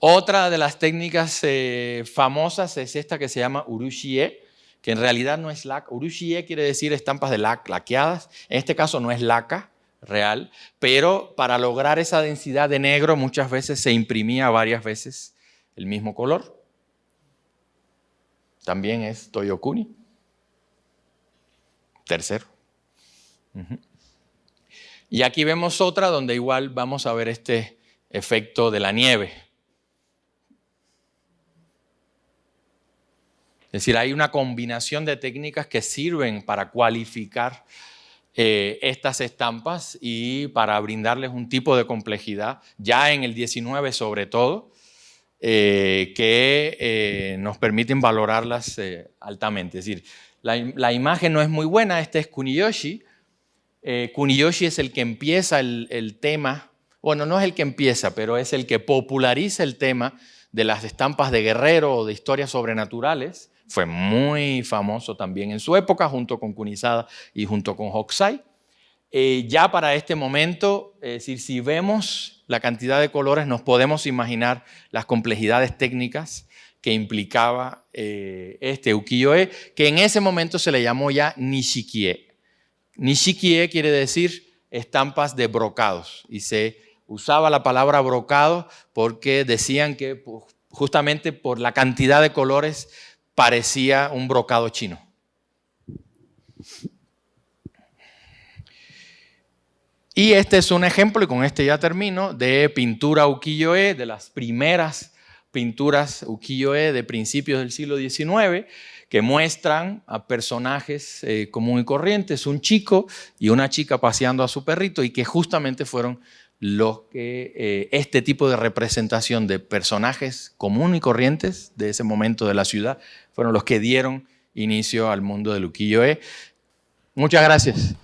Otra de las técnicas eh, famosas es esta que se llama urushie, que en realidad no es laca. Urushie quiere decir estampas de lac, laqueadas. En este caso no es laca real, pero para lograr esa densidad de negro muchas veces se imprimía varias veces el mismo color. También es Toyokuni. Tercero. Y aquí vemos otra donde igual vamos a ver este efecto de la nieve. Es decir, hay una combinación de técnicas que sirven para cualificar eh, estas estampas y para brindarles un tipo de complejidad, ya en el 19 sobre todo, eh, que eh, nos permiten valorarlas altamente. Es decir, la, imagen no es muy buena, este es Kuniyoshi. Kuniyoshi es el que empieza el, tema, bueno, no es el que empieza, pero es el que populariza el tema de las estampas de guerrero o de historias sobrenaturales fue muy famoso también en su época, junto con Kunisada y junto con Hokusai. Eh, ya para este momento, es decir, si vemos la cantidad de colores, nos podemos imaginar las complejidades técnicas que implicaba eh, este ukiyo-e, que en ese momento se le llamó ya nishikie. Nishikie quiere decir estampas de brocados y se usaba la palabra brocado porque decían que justamente por la cantidad de colores parecía un brocado chino. Y este es un ejemplo, y con este ya termino, de pintura ukiyo-e, de las primeras pinturas ukiyo-e de principios del siglo XIX, que muestran a personajes eh, comunes y corrientes, un chico y una chica paseando a su perrito, y que justamente fueron los que eh, este tipo de representación de personajes comunes y corrientes de ese momento de la ciudad fueron los que dieron inicio al mundo del ukiyo-e. Muchas gracias.